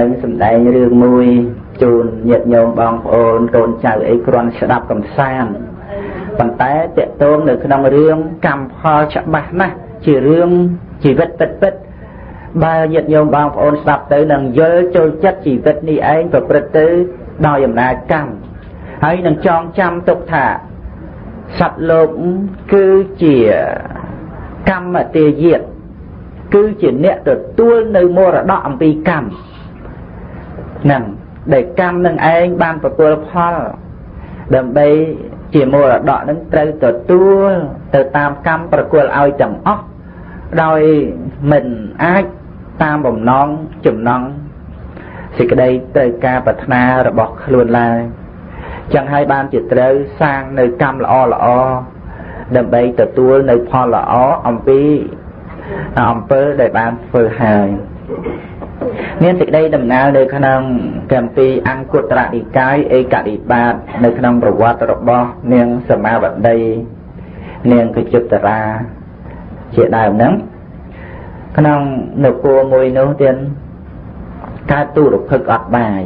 ទៅសំដែងរឿងមួយជូនញាតិញោមបងប្អូនកូនចៅអីគ្រាន់ស្ដាប់កំសាន្តប៉ុន្តែតកតងនៅក្នុងរឿងកម្មផលច្បាស់ណាស់ជារឿងជីវិតពិតពិតបើញាតិញោមបងប្អូនស្ដាប់ទៅនឹងយល់ចូលចិត្តជីវិតនេះឯងប្រព្រឹត្តទៅដោយអំណាចកម្មហើយនឹងចងចាំទុកថាសត្វលោកគឺជាកម្មទាយាតគឺជាអ្នកទទួលនៅមរតកអំពីកម្មហ្នឹងដែលកម្មនឹងឯងបានទទួលផលដើម្បីជាមរតកនឹងត្រូវទទួលទៅតាមកម្មប្រគល់ឲ្យទាំងអស់ដោយមិនអាចតាមបំណងចំណងសេចក្តីត្រូវការប្រាថ្នារបស់ខ្លួនឡើយចឹងហើយបានជាត្រូវសាងនៅកម្មល្អល្អដើម្បីទទួលនៅផលល្អអំពីអំពើដែលបានធ្វើហើយ មានសេចក្តីដំណើរនៅក្នុងកម្ពីអង្គុត្រនិកាយឯកនិបាតនៅក្នុងប្រវត្តិរបស់នាងសមាវតីនាងកជុតរាជាដើមហ្នឹងក្នុងនគរមួយនោះទៀតកើតទូរភឹកអត់បាយ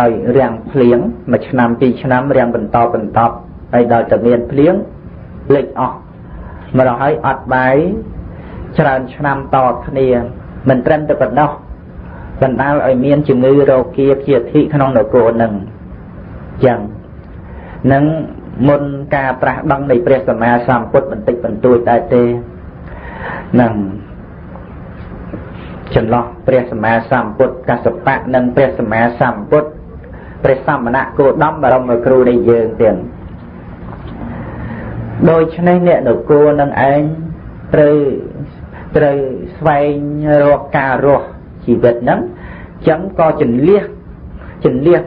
ដោយរាំងភ្លៀងមួយឆ្នាំពីរឆ្នាំរាំងបន្តបន្តហើយដល់តែមានភ្លៀងលេចអស់មកដល់ហើយអត់បាយច្រើនឆ្នាំតគ្នាមិនត្រឹមតែប៉ុណ្ណោះ បណ្ដាលឲ្យមានជំងឺរោគាព្យាធិក្នុងនគរនឹងចឹងនឹងមុនការត្រាស់ដឹងនៃព្រះសម្មាសម្ពុទ្ធបន្តិចបន្តួចដែរទេនឹងចន្លោះព្រះសម្មាសម្ពុទ្ធកសបៈនិងព្រះសម្មាសម្ពុទ្ធព្រះសមណៈគោតមបរមគ្រូនៃយើងទៀតដូច្នេះអ្នកនគរនឹងឯងត្រូវត្រូវស្វែងរកការរស់ ជីវិតហ្នឹងចឹងក៏ចន្លះចន្លះ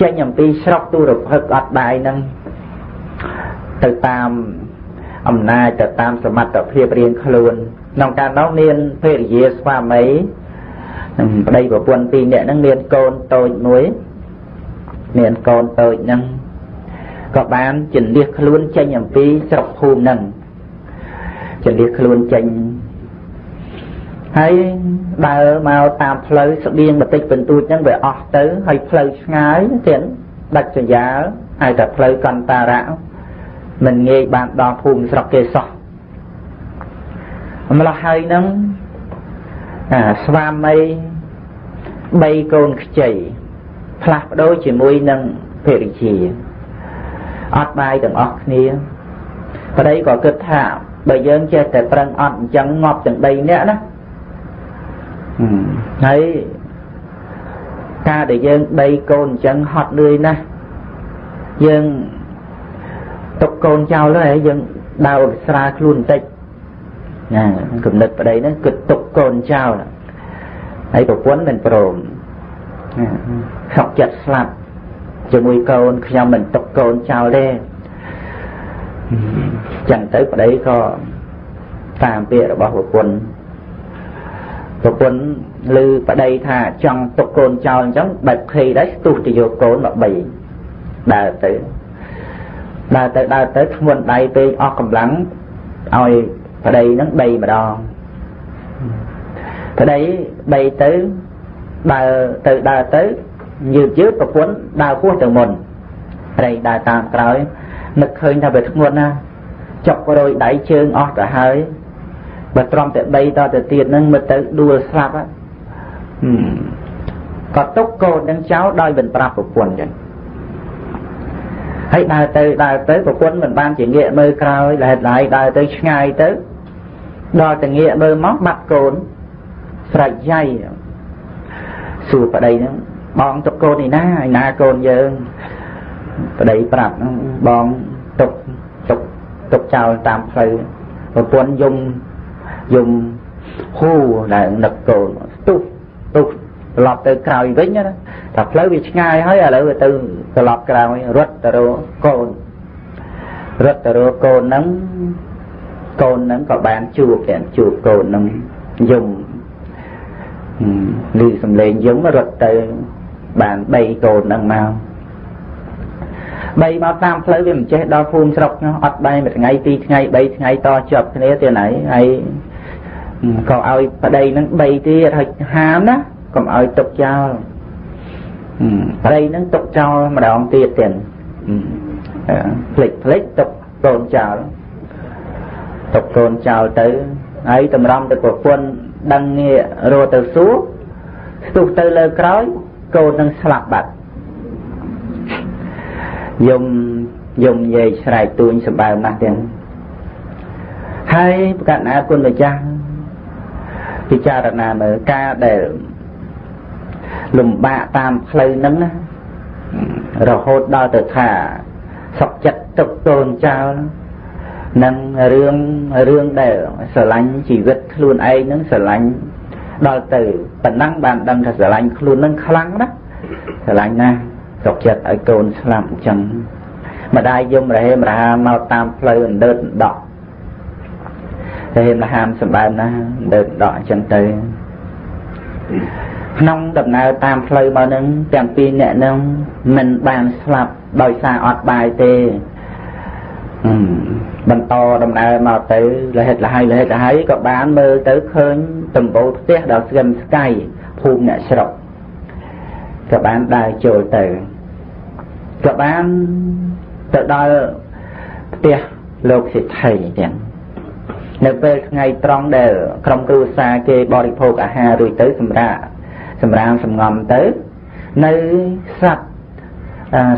ចេញអំពីស្រុកទូរភឹកអត់បាយហ្នឹងទៅតាមអំណាចទៅតាមសមត្ថភាពរៀងខ្លួនក្នុងកាលនោះមានភរិយាស្វាមីនឹងប្តីប្រពន្ធពីរនាក់ហ្នឹងមានកូនតូចមួយមានកូនតូចហ្នឹងក៏បានចន្លះខ្លួនចេញអំពីស្រុកភូមិហ្នឹងចន្លះខ្លួនចេញ ហើយដើរមកតាមផ្លូវស្បៀងបន្តិចបន្តួចហ្នឹងវាអស់ទៅហើយផ្លូវឆ្ងាយទៀតដាច់សញ្ញាហៅថាផ្លូវកន្តារៈមិនងាយបានដល់ភូមិស្រុកគេសោះម្ល៉េះហើយហ្នឹងអាស្វាមី3កូនខ្ចីផ្លាស់ប្ដូរជាមួយនឹងភរិយាអត់បាយទាំងអស់គ្នាប្តីក៏គិតថាបើយើងចេះតែប្រឹងអត់អញ្ចឹងងាប់ទាំង3នាក់ណា ហើយការដែលយើងដីកូនអញ្ចឹងហត់លឿយណាស់យើងទុកកូនចោលហើយយើងដើរស្រាលខ្លួនបន្តិចណាគំនិតប្តីហ្នឹងគិតទុកកូនចោលហើយប្រពន្ធមិនព្រមខកចិត្តស្លាប់ជាមួយកូនខ្ញុំមិនទុកកូនចោលទេចឹងទៅប្តីក៏តាមពាក្យរបស់ប្រពន្ធ ប្រពន្ធឮប្តីថាចង់ទុកកូនចោលអញ្ចឹងបែបភ័យដែរស្ទុះទៅយកកូនមកបីដើរទៅដើរទៅដើរទៅធ្ងន់ដៃពេកអស់កម្លាំងឲ្យប្តីហ្នឹងដីម្ដងប្តីដីទៅដើរទៅដើរទៅយឺតយឺតប្រពន្ធដើរពោះទៅមុនប្តីដើរតាមក្រោយនឹកឃើញថាវាធ្ងន់ណាចុករយដៃជើងអស់ទៅហើយ បើត្រំតែដីតទៅទៀតហ្នឹងមើលទៅដួលស្លាប់ក៏ទុកកូននឹងចោលដោយមិនប្រាប់ប្រពន្ធចឹងហើយដើរទៅដើរទៅប្រពន្ធមិនបានជាងាកមើលក្រោយលហេតុឡាយដើរទៅឆ្ងាយទៅដល់តែងាកមើលមកបាត់កូនស្រេចយ៉ៃសួរប្តីហ្នឹងបងទុកកូនឯណាឯណាកូនយើងប្តីប្រាប់ហ្នឹងបងទុកទុកទុកចោលតាមផ្លូវប្រពន្ធយំ យំហ៊ូឡើងនឹកកូនស្ទុះទុះត្រឡប់ទៅក្រោយវិញណាតែផ្លូវវាឆ្ងាយហើយឥឡូវវាទៅត្រឡប់ក្រោយរត់ទៅរកកូនរត់ទៅរកកូនហ្នឹងកូនហ្នឹងក៏បានជួបតែជួបកូនហ្នឹងយំឮសំឡេងយំរត់ទៅបាន3កូនហ្នឹងមកបីមកតាមផ្លូវវាមិនចេះដល់ភូមិស្រុកអត់បែរមួយថ្ងៃពីរថ្ងៃ3ថ្ងៃតជាប់គ្នាទៀតហើយហើយ ក៏ឲ្យប្តីនឹង3ទៀតហើយហាមណាកុំឲ្យទុកចោលព្រៃហ្នឹងទុកចោលម្ដងទៀតទៀតផ្លិចផ្លិចទុកកូនចោលទុកកូនចោលទៅហើយតម្រំទៅប្រពន្ធដឹងងារទៅសួរស្ទុះទៅលើក្រោយកូននឹងស្លាប់បាត់យំយំនិយាយស្រែកទួញសម្បើមណាស់ទាំងហើយប្រកាសណាគុណម្ចាស់ ពិចារណាមើលការដែលលំបាកតាមផ្លូវហ្នឹងណារហូតដល់ទៅថាសុខចិត្តទុកតូនចោលនឹងរឿងរឿងដែលស្រឡាញ់ជីវិតខ្លួនឯងហ្នឹងស្រឡាញ់ដល់ទៅប៉ុណ្ណឹងបានដឹងថាស្រឡាញ់ខ្លួននឹងខ្លាំងណាស់ស្រឡាញ់ណាស់សុខចិត្តឲ្យកូនស្លាប់អញ្ចឹងម្ដាយយំរហេមរហាមកតាមផ្លូវអណ្ដើតដក រហេមរហាមសម្បើមណាស់អណ្ដើតដកអញ្ចឹងទៅក្នុងដំណើរតាមផ្លូវមកនឹងទាំងពីរអ្នកនឹងមិនបានស្លាប់ដោយសារអត់បាយទេបន្តដំណើរមកទៅលហិតលហើយលហិតលហើយក៏បានមើលទៅឃើញដំបូលផ្ទះដល់ស្គមស្កៃភូមិអ្នកស្រុកក៏បានដើរចូលទៅក៏បានទៅដល់ផ្ទះលោកសិទ្ធិទាំង នៅពេលថ្ងៃត្រង់ដែលក្រុមគ្រួសារគេបរិភោគអាហាររួចទៅសម្រាប់សម្រាមសំងំទៅ នៅសត្វ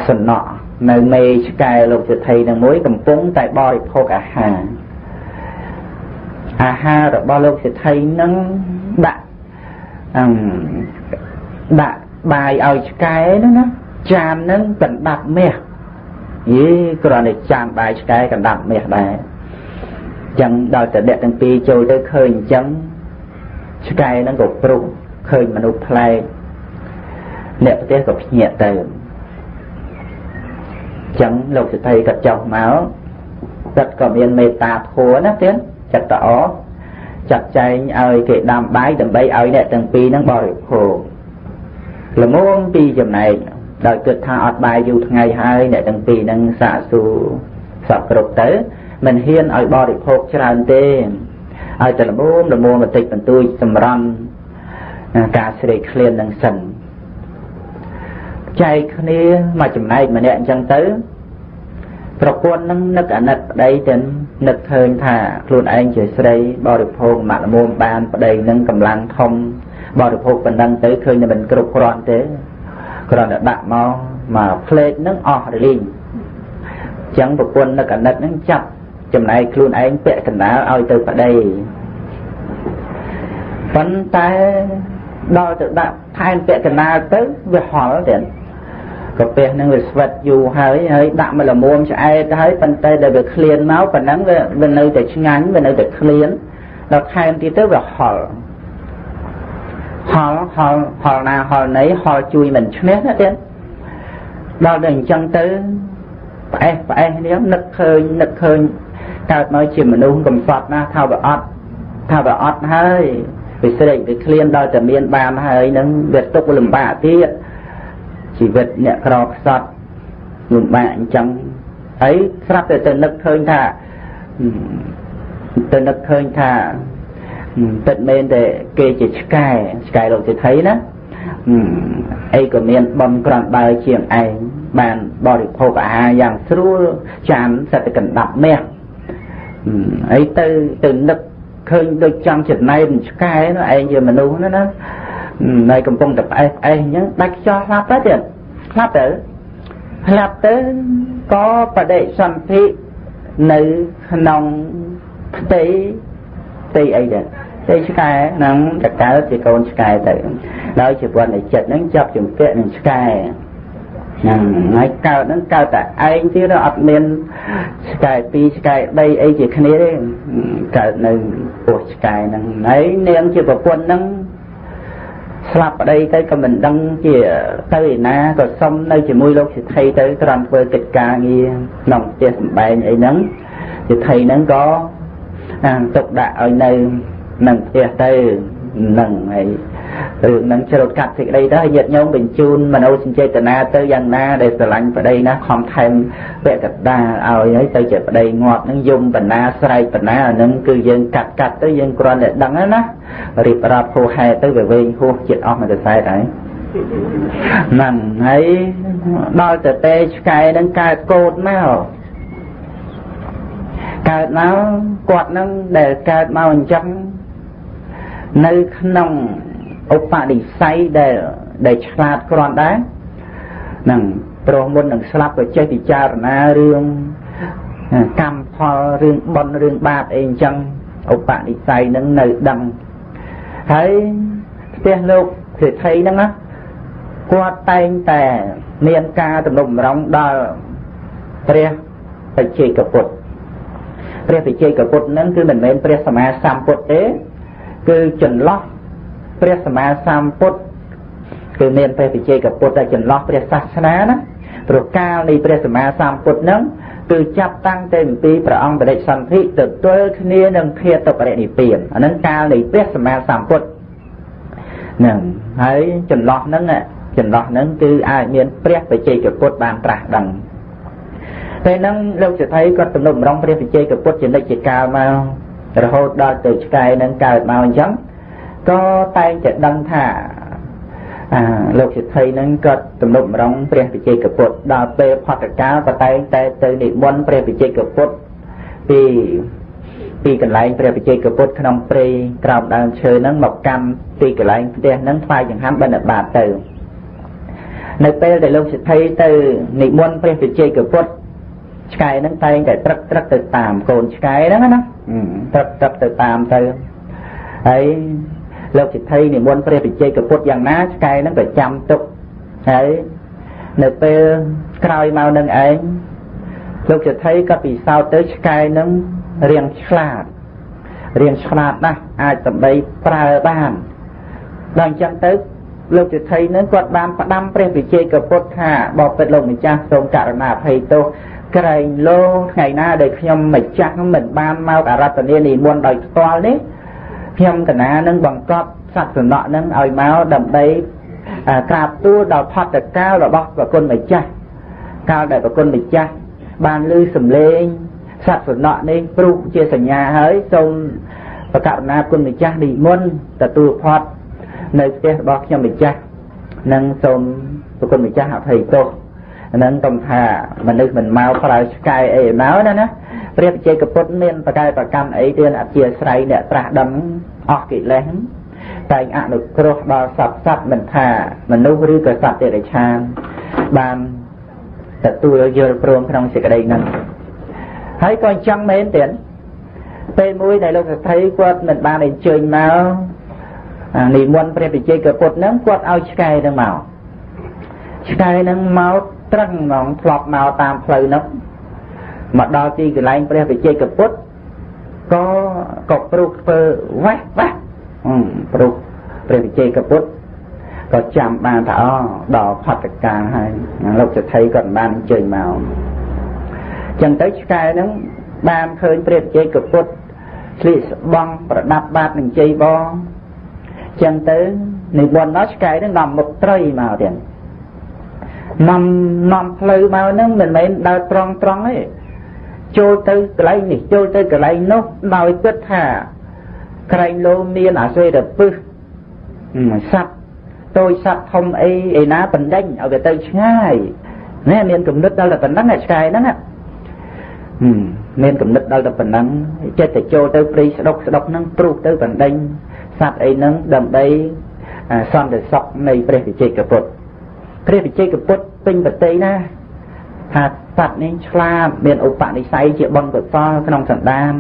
សំណក់នៅមេឆ្កែលោកសិទ្ធិនឹងមួយកំពុងតែបរិភោគអាហារអាហាររបស់លោកសិទ្ធិនឹងដាក់អឺដាក់បាយឲ្យឆ្កែហ្នឹងណាចានហ្នឹងកណ្ដាប់មាសយីគ្រាន់តែចានបាយឆ្កែកណ្ដាប់មាសដែរ ចឹងដល់តែអ្នកទាំងពីរចូលទៅឃើញអញ្ចឹងឆ្កែហ្នឹងក៏ព្រុសឃើញមនុស្សប្លែកអ្នកប្រទេសក៏ភ្ញាក់ទៅចឹងលោកសិទ្ធិក៏ចុះមកចិត្តក៏មានមេត្តាធម៌ណាទៀតចិត្តតអចាត់ចែងឲ្យគេដាំបាយដើម្បីឲ្យអ្នកទាំងពីរហ្នឹងបរិភោគល្មមពីចំណែកដោយគិតថាអត់បាយយូរថ្ងៃហើយអ្នកទាំងពីរហ្នឹងសាកសួរសពគ្រប់ទៅ មិនហ៊ានឲ្យបរិភោគច្រើនទេឲ្យតែល្មមល្មមបន្តិចបន្តួចសម្រន់ការស្រេកឃ្លាននឹងសិនចែកគ្នាមកចំណែកម្នាក់អញ្ចឹងទៅ ប្រពន្ធនឹងនឹកអាណិតប្តីទៅនឹកឃើញថាខ្លួនឯងជាស្រីបរិភោគមកល្មមបានប្តីនឹងកម្លាំងធំបរិភោគប៉ុណ្ណឹងទៅឃើញតែមិនគ្រប់គ្រាន់ទេគ្រាន់តែដាក់មកមកផ្លេតនឹងអស់រលីងអញ្ចឹងប្រពន្ធនឹកអាណិតនឹងចាប់ ចំណែកខ្លួនឯងពាក់កណ្ដាលឲ្យទៅប្តីប៉ុន្តែដល់ទៅដាក់ថែមពាក់កណ្ដាលទៅវាហល់ទៀតកាពះនឹងវាស្វិតយូរហើយហើយដាក់មកល្មមឆ្អែតហើយប៉ុន្តែដែលវាឃ្លានមកប៉ុណ្ណឹងវាវានៅតែឆ្ងាញ់វានៅតែឃ្លានដល់ថែមទៀតទៅវាហល់ហល់ហល់ហល់ណាហល់ណីហល់ជួយមិនឈ្នះណាទៀតដល់ដល់អញ្ចឹងទៅផ្អេសផ្អេសនេះនឹកឃើញនឹកឃើញ កើតមកជាមនុស្សកំសត់ណាថាវាអត់ថាវាអត់ហើយវាស្រេកវាឃ្លានដល់តែមានបានហើយនឹងវាទុកលំបាកទៀតជីវិតអ្នកក្រខ្សត់លំបាកអញ្ចឹងហើយស្រាប់តែទៅនឹកឃើញថាទៅនឹកឃើញថាពិតមែនតែគេជាឆ្កែឆ្កែលោកសិទ្ធិណាអីក៏មានបំក្រាន់បើជាងឯងបានបរិភោគអាហារយ៉ាងស្រួលចានសិតតែកណ្ដាប់មាស អីទៅទៅនឹកឃើញដូចចង់ចំណែនឆ្កែនោះឯងជាមនុស្សណាណានៅកំពុងតែផ្អេសផ្អេសអញ្ចឹងដាច់ខ្យល់ស្លាប់ទៅទៀតស្លាប់ទៅស្លាប់ទៅក៏បដិសន្ធិនៅក្នុងផ្ទៃផ្ទៃអីដែរផ្ទៃឆ្កែហ្នឹងតកើតជាកូនឆ្កែទៅដោយជីវិតនៃចិត្តហ្នឹងចាប់ជំពាក់នឹងឆ្កែ ហ្នឹងហើយកើតហ្នឹងកើតតែឯងទៀតអត់មានឆ្កែពីរឆ្កែ3អីជាគ្នាទេកើតនៅពោះឆ្កែហ្នឹងហើយនាងជាប្រពន្ធហ្នឹងស្លាប់ប្តីទៅក៏មិនដឹងជាទៅឯណាក៏សុំនៅជាមួយលោកសិទ្ធិទៅត្រង់ធ្វើកិច្ចការងារក្នុងផ្ទះសម្បែងអីហ្នឹងសិទ្ធិហ្នឹងក៏ទុកដាក់ឲ្យនៅនឹងផ្ទះទៅនឹងហើយ រឿងហ្នឹងជ្រោតកាត់សេចក្តីទៅញាតិញោមបញ្ជូនមនោសញ្ចេតនាទៅយ៉ាងណាដែលស្រឡាញ់ប្តីណាខំថែមវគ្គកតាឲ្យហើយទៅជាប្តីងាប់ហ្នឹងយំបណ្ណាស្រែកបណ្ណាអាហ្នឹងគឺយើងកាត់កាត់ទៅយើងគ្រាន់តែដឹងណារៀបរាប់ហួហែទៅវាវែងហួសចិត្តអស់មួយកសែតហើយហ្នឹងហើយដល់ទៅទេឆ្កែហ្នឹងកើតកូនមកកើតមកគាត់នឹងដែលកើតមកអញ្ចឹងនៅក្នុង ឧបនិស្ស័យដែលដែលឆ្លាតគ្រាន់ដែរនឹងព្រោះមុននឹងស្លាប់ក៏ចេះពិចារណារឿងកម្មផលរឿងបុណ្យរឿងបាបអីអញ្ចឹងឧបនិស្ស័យនឹងនៅដឹងហើយផ្ទះលោកសេដ្ឋីហ្នឹងណាគាត់តែងតែមានការទំនុកម្រងដល់ព្រះបច្ចេកពុទ្ធព្រះបច្ចេកពុទ្ធហ្នឹងគឺមិនមែនព្រះសម្មាសម្ពុទ្ធទេគឺចន្លោះ ព្រះសម្មាសម្ពុទ្ធគឺមានព្រះបច្ចេកពុទ្ធតែចន្លោះព្រះសាសនាណាព្រោះកាលនៃព្រះសម្មាសម្ពុទ្ធហ្នឹងគឺចាប់តាំងតែអំពីព្រះអង្គបដិសន្ធិទៅទល់គ្នានឹងធាតុបរិនិព្វានអាហ្នឹងកាលនៃព្រះសម្មាសម្ពុទ្ធហ្នឹងហើយចន្លោះហ្នឹងចន្លោះហ្នឹងគឺអាចមានព្រះបច្ចេកពុទ្ធបានត្រាស់ដឹងពេលហ្នឹងលោកសិទ្ធិគាត់ទំនុកម្រងព្រះបច្ចេកពុទ្ធជានិច្ចកាលមករហូតដល់ទៅឆ្កែនឹងកើតមកអញ្ចឹង ក៏តែងតែដឹងថាអាលោកសិទ្ធិនឹងក៏ទំនុកម្រងព្រះបច្ចេកពុទ្ធដល់ពេលផតកាលក៏តែងតែទៅនិមន្តព្រះបច្ចេកពុទ្ធពីពីកន្លែងព្រះបច្ចេកពុទ្ធក្នុងព្រៃក្រោមដើមឈើហ្នឹងមកកាន់ទីកន្លែងផ្ទះហ្នឹងថ្វាយចង្ហាន់បិណ្ឌបាតទៅនៅពេលដែលលោកសិទ្ធិទៅនិមន្តព្រះបច្ចេកពុទ្ធឆ្កែហ្នឹងតែងតែត្រឹកត្រឹកទៅតាមកូនឆ្កែហ្នឹងណាត្រឹកត្រឹកទៅតាមទៅហើយ លោកសិទ្ធិនិមន្តព្រះបច្ចេកពុទ្ធយ៉ាងណាឆ្កែហ្នឹងក៏ចាំទុកហើយនៅពេលក្រោយមកនឹងឯងលោកសិទ្ធិក៏ពិសោធន៍ទៅឆ្កែហ្នឹងរៀងឆ្លាតរៀងឆ្លាតណាស់អាចដើម្បីប្រើបានដល់អញ្ចឹងទៅលោកសិទ្ធិនឹងគាត់បានផ្ដាំព្រះវិជ័យកពុទ្ធថាបបិទ្ធលោកម្ចាស់សូមករណាអភ័យទោសក្រែងលោថ្ងៃណាដែលខ្ញុំម្ចាស់មិនបានមកអរតនានិមន្តដោយផ្ទាល់នេះ ខ្ញុំកណានឹងបង្កប់សត្វសំណក់នឹងឲ្យមកដើម្បីក្រាបទូលដល់ផតកាលរបស់ប្រគុណម្ចាស់កាលដែលប្រគុណម្ចាស់បានឮសំឡេងសត្វសំណក់នេះព្រុសជាសញ្ញាហើយសូមប្រកាសណាគុណម្ចាស់និមន្តទទួលផតនៅផ្ទះរបស់ខ្ញុំម្ចាស់និងសូមប្រគុណម្ចាស់អភ័យទោសហ្នឹងកុំថាមនុស្សមិនមកប្រើឆ្កែអីមកណាណា ព្រះវិជ័យកពុទ្ធមានប្រកែប្រកម្មអីទានអធិស្រ័យអ្នកត្រាស់ដឹងអស់កិលេសតែងអនុគ្រោះដល់សត្វសត្វមិនថាមនុស្សឬក៏សត្វតិរិឆានបានទទួលយល់ព្រមក្នុងសេចក្តីហ្នឹងហើយក៏អញ្ចឹងមែនទៀតពេលមួយដែលលោកសទ្ធីគាត់មិនបានអញ្ជើញមកនិមន្តព្រះវិជ័យកពុទ្ធហ្នឹងគាត់ឲ្យឆ្កែហ្នឹងមកឆ្កែហ្នឹងមកត្រឹងហ្មងធ្លាប់មកតាមផ្លូវនោះ មកដល់ទីកន្លែងព្រះវិជ័យកពុទ្ធក៏ក៏ព្រុសធ្វើវ៉េះវ៉េះព្រុសព្រះវិជ័យកពុទ្ធក៏ចាំបានថាអូដល់ផតកាហើយលោកសទ្ធិក៏បានអញ្ជើញមកចឹងទៅឆ្កែហ្នឹងបានឃើញព្រះវិជ័យកពុទ្ធស្លៀកស្បង់ប្រដាប់បាតនឹងជ័យបងចឹងទៅនិមន្តដល់ឆ្កែហ្នឹងនាំមុខត្រីមកទៀតនាំនាំផ្លូវមកហ្នឹងមិនមែនដើរត្រង់ត្រង់ទេ ចូលទៅកន្លែងនេះចូលទៅកន្លែងនោះដោយគិតថាក្រែងលោមានអាសេរពឹសសត្វតូចសត្វធំអីឯណាបណ្ដេញឲ្យវាទៅឆ្ងាយណែមានគំនិតដល់តែប៉ុណ្ណឹងឆ្កែហ្នឹងមានគំនិតដល់តែប៉ុណ្ណឹងចិត្តទៅចូលទៅព្រៃស្ដុកស្ដុកហ្នឹងព្រុសទៅបណ្ដេញសត្វអីហ្នឹងដើម្បីសន្តិសុខនៃព្រះវិជ័យកពុទ្ធព្រះវិជ័យកពុទ្ធពេញប្រតិណាថា សត្វនេះឆ្លាតមានឧបនិស្ស័យជាបុណ្យកុសលក្នុងសន្តាន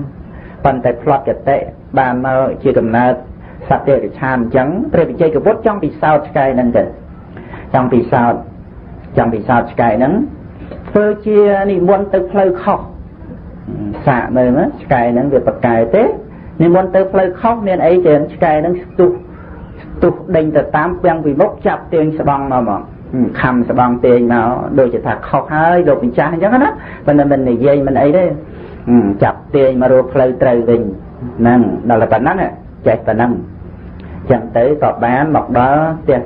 ប៉ុន្តែផ្លត់កតិបានមកជាកំណើតសត្វទេរិឆានអញ្ចឹងព្រះវិជ័យកពុទ្ធចង់ពិសោធន៍ឆ្កែហ្នឹងទៅចង់ពិសោធន៍ចង់ពិសោធន៍ឆ្កែហ្នឹងធ្វើជានិមន្តទៅផ្លូវខុសសាកមើលណាឆ្កែហ្នឹងវាប្រកែទេនិមន្តទៅផ្លូវខុសមានអីទេឆ្កែហ្នឹងស្ទុះស្ទុះដេញទៅតាមពាំងពីមុខចាប់ទាញស្បង់មកមក ខំស្បង់ទាញមកដូចជាថាខុសហើយលោកម្ចាស់អញ្ចឹងណាប៉ុន្តែមិននិយាយមិនអីទេចាប់ទាញមករកផ្លូវត្រូវវិញហ្នឹងដល់តែប៉ុណ្ណឹងចេះប៉ុណ្ណឹងចឹងទៅក៏បានមកដល់ផ្ទះ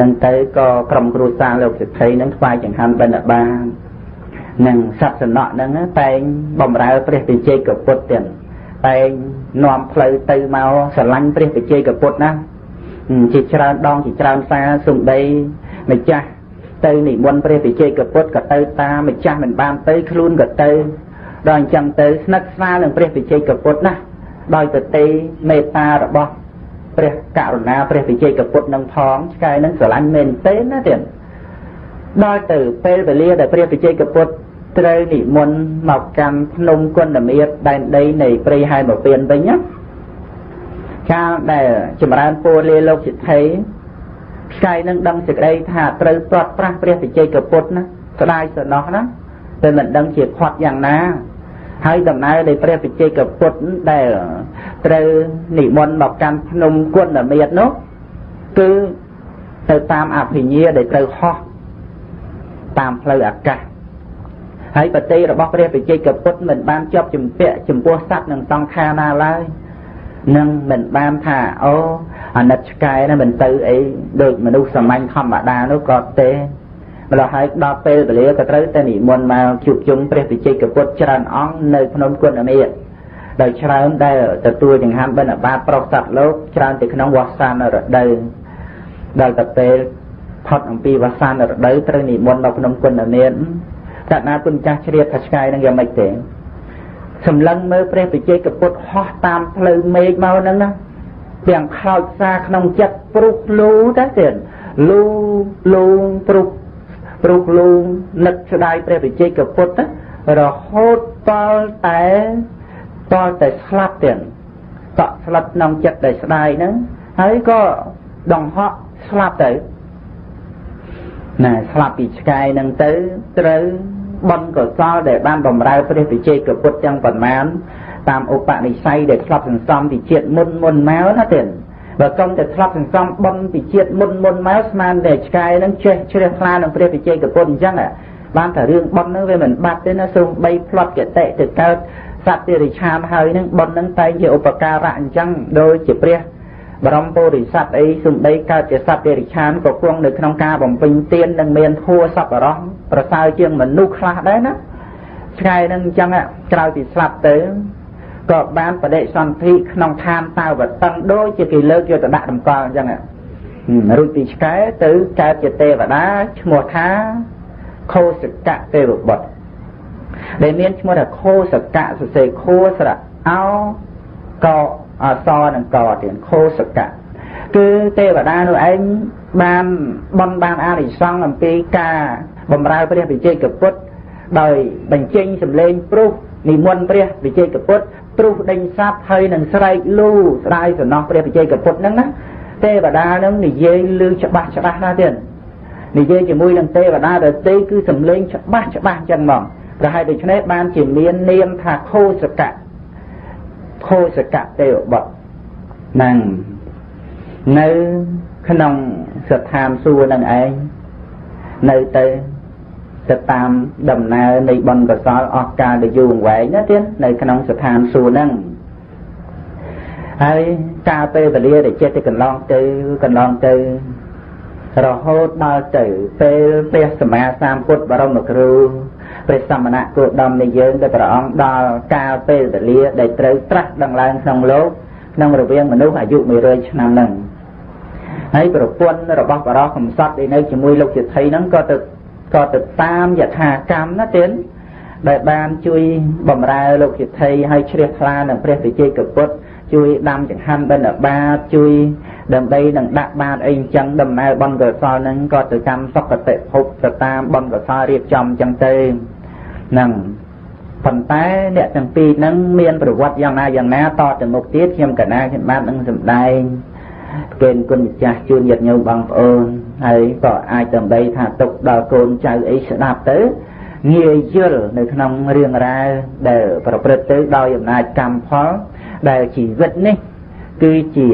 នឹងទៅក៏ក្រុមគ្រួសារលោកសិទ្ធិនឹងថ្វាយចង្ហាន់បិណ្ឌបាតនឹងសត្វសំណក់ហ្នឹងតែងបំរើព្រះវិជ័យកពុទ្ធទាំងតែងនាំផ្លូវទៅមកស្រឡាញ់ព្រះវិជ័យកពុទ្ធណា ជាច្រើនដងជាច្រើនសារសំដីម្ចាស់ទៅនិមន្តព្រះវិជ័យកពុទ្ធក៏ទៅតាមម្ចាស់មិនបានទៅខ្លួនក៏ទៅដល់អញ្ចឹងទៅស្និទ្ធស្នាលនឹងព្រះវិជ័យកពុទ្ធណាដោយប្រតិមេត្តារបស់ព្រះករុណាព្រះវិជ័យកពុទ្ធនឹងផងឆ្កែនឹងស្រឡាញ់មែនទេណាទៀតដល់ទៅពេលវេលាដែលព្រះវិជ័យកពុទ្ធត្រូវនិមន្តមកកាន់ភ្នំគុណមាតដែនដីនៃព្រៃហែមពៀនវិញណា កាលដែលចម្រើនពរលាលោកសិទ្ធិឆ្កែនឹងដឹងសេចក្តីថាត្រូវព្រាត់ប្រាស់ព្រះវិជ័យកពុទ្ធណាស្ដាយសំណោះណាតែមិនដឹងជាខាត់យ៉ាងណាហើយដំណើរនៃព្រះវិជ័យកពុទ្ធដែលត្រូវនិមន្តមកកាន់ភ្នំគុណមាតនោះគឺទៅតាមអភិញ្ញាដែលត្រូវហោះតាមផ្លូវអាកាសហើយបតិរបស់ព្រះវិជ័យកពុទ្ធមិនបានជាប់ជំពាក់ចំពោះសត្វនិងសង្ខារណាឡើយ នឹងមិនបានថាអូអាណិតឆ្កែណាមិនទៅអីដូចមនុស្សសាមញ្ញធម្មតានោះក៏ទេម្ល៉េះហើយដល់ពេលវេលាក៏ត្រូវតែនិមន្តមកជួបជុំព្រះវិជ័យកពុទ្ធច្រើនអង្គនៅភ្នំគុណអមេតដោយច្រើនដែលទទួលចង្ហាន់បិណ្ឌបាតប្រុសសត្វលោកច្រើនទៅក្នុងវស្សានរដូវដល់ទៅពេលផុតអំពីវស្សានរដូវត្រូវនិមន្តមកភ្នំគុណអមេតតណាពុនចាស់ជ្រាបថាឆ្កែនឹងយ៉ាងម៉េចទេ សម្លឹងមើលព្រះបជ័យកពុទ្ធហោះតាមផ្លូវមេឃមកហ្នឹងណាទាំងខ្លោចសារក្នុងចិត្តព្រុសលូតែទៀតលូលូព្រុសព្រុសលូនឹកស្ដាយព្រះបជ័យកពុទ្ធរហូតតល់តែតល់តែស្លាប់ទៀតតក់ស្លាប់ក្នុងចិត្តដែលស្ដាយហ្នឹងហើយក៏ដង្ហក់ស្លាប់ទៅណាស្លាប់ពីឆ្កែហ្នឹងទៅត្រូវ បុណ្យកុសលដែលបានបំរើព្រះវិជ័យកពុទ្ធទាំងប៉ុន្មានតាមឧបនិស្ស័យដែលធ្លាប់សន្សំពីជាតិមុនមុនមកណាទៀតបើកុំតែធ្លាប់សន្សំបុណ្យពីជាតិមុនមុនមកស្មានតែឆ្កែនឹងចេះជ្រះថ្លានឹងព្រះវិជ័យកពុទ្ធអញ្ចឹងបានតែរឿងបុណ្យនឹងវាមិនបាត់ទេណាសូមបីផ្លត់កតិទៅកើតសត្វតិរិឆានហើយនឹងបុណ្យនឹងតែជាឧបការៈអញ្ចឹងដូចជាព្រះ បរមពុរិស័ទអីសំដីកើតជាសត្វតិរិឆានក៏គង់នៅក្នុងការបំពេញទាននិងមានធัวសប្បុរសប្រសើរជាងមនុស្សខ្លះដែរណាឆ្កែនឹងអញ្ចឹងក្រោយពីស្លាប់ទៅក៏បានបដិសន្ធិក្នុងឋានតាវតឹងដូចជាគេលើកយកទៅដាក់តម្កល់អញ្ចឹងរួចពីឆ្កែទៅកើតជាទេវតាឈ្មោះថាខោសកៈទេវបុត្រដែលមានឈ្មោះថាខោសកៈសរសេរខោស្រៈអោក អសនិងកទៀតខោសកៈគឺទេវតានោះឯងបានបនបានអានិសង្ឃអំពីការបំរើព្រះវិជ័យកពុទ្ធដោយបញ្ចេញសម្លេងព្រុសនិមន្តព្រះវិជ័យកពុទ្ធព្រុសដេញសัตว์ហើយនឹងស្រែកលូស្ដាយសំណោះព្រះវិជ័យកពុទ្ធហ្នឹងណាទេវតានឹងនិយាយលឺច្បាស់ច្បាស់ណាស់ទៀតនិយាយជាមួយនឹងទេវតាដទៃគឺសំលេងច្បាស់ច្បាស់ចឹងហ្មងប្រហែលដូច្នេះបានជាមាននាមថាខោសកៈ ខោសកៈទេវបុត្រហ្នឹងនៅក្នុងស្ថានសួគ៌នឹងឯងនៅទៅទៅតាមដំណើរនៃបុណ្យកុសលអស់កាលដ៏យូរអង្វែងណាទៀតនៅក្នុងស្ថានសួគ៌ហ្នឹងហើយកាលពេលវេលាដែលចិត្តទៅកន្លងទៅកន្លងទៅរហូតដល់ទៅពេលព្រះសម្មាសម្ពុទ្ធបរមគ្រូ ព្រះសមណៈគោដមនៃយើងដែលព្រះអង្គដល់កាលពេលវេលាដែលត្រូវត្រាស់ដឹងឡើងក្នុងលោកក្នុងរវាងមនុស្សអាយុ100ឆ្នាំហ្នឹងហើយប្រពន្ធរបស់បរោះកំសត់ដែលនៅជាមួយលោកជាថៃហ្នឹងក៏ទៅក៏ទៅតាមយថាកម្មណាទៀតដែលបានជួយបំរើលោកជាថៃឲ្យជ្រះថ្លានឹងព្រះវិជ័យកពុទ្ធជួយដាំចង្ហាន់បិណ្ឌបាតជួយដើម្បីនឹងដាក់បាតអីអញ្ចឹងដំណើរបនកុសលហ្នឹងក៏ទៅកម្មសុគតិភពទៅតាមបនកុសលរៀបចំអញ្ចឹងទៅហ្នឹងប៉ុន្តែអ្នកទាំងពីរហ្នឹងមានប្រវត្តិយ៉ាងណាយ៉ាងណាតទៅមុខទៀតខ្ញុំកណាខ្ញុំបាននឹងសម្ដែងគេគុណម្ចាស់ជូនញាតិញោមបងប្អូនហើយក៏អាចដើម្បីថាទុកដល់កូនចៅអីស្ដាប់ទៅងាយយល់នៅក្នុងរឿងរ៉ាវដែលប្រព្រឹត្តទៅដោយអំណាចកម្មផលដែលជីវិតនេះគឺជា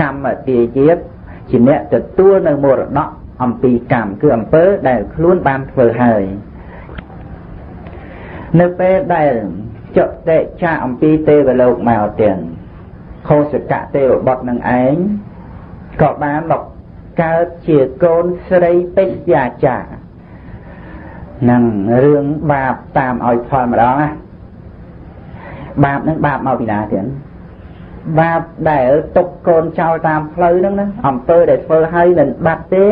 កម្មទាយាបជាអ្នកទទួលនៅមរតកអំពីកម្មគឺអំពើដែលខ្លួនបានធ្វើហើយ នៅពេលដែលចុតិចាអំពីទេវលោកមកទាំងខោសកៈទេវបុត្រនឹងឯងក៏បានមកកើតជាកូនស្រីពេជ្យាចានឹងរឿងបាបតាមឲ្យផលម្ដងណាបាបនឹងបាបមកពីណាទៀតបាបដែលទុកកូនចោលតាមផ្លូវហ្នឹងណាអំពើដែលធ្វើឲ្យមិនបាត់ទេ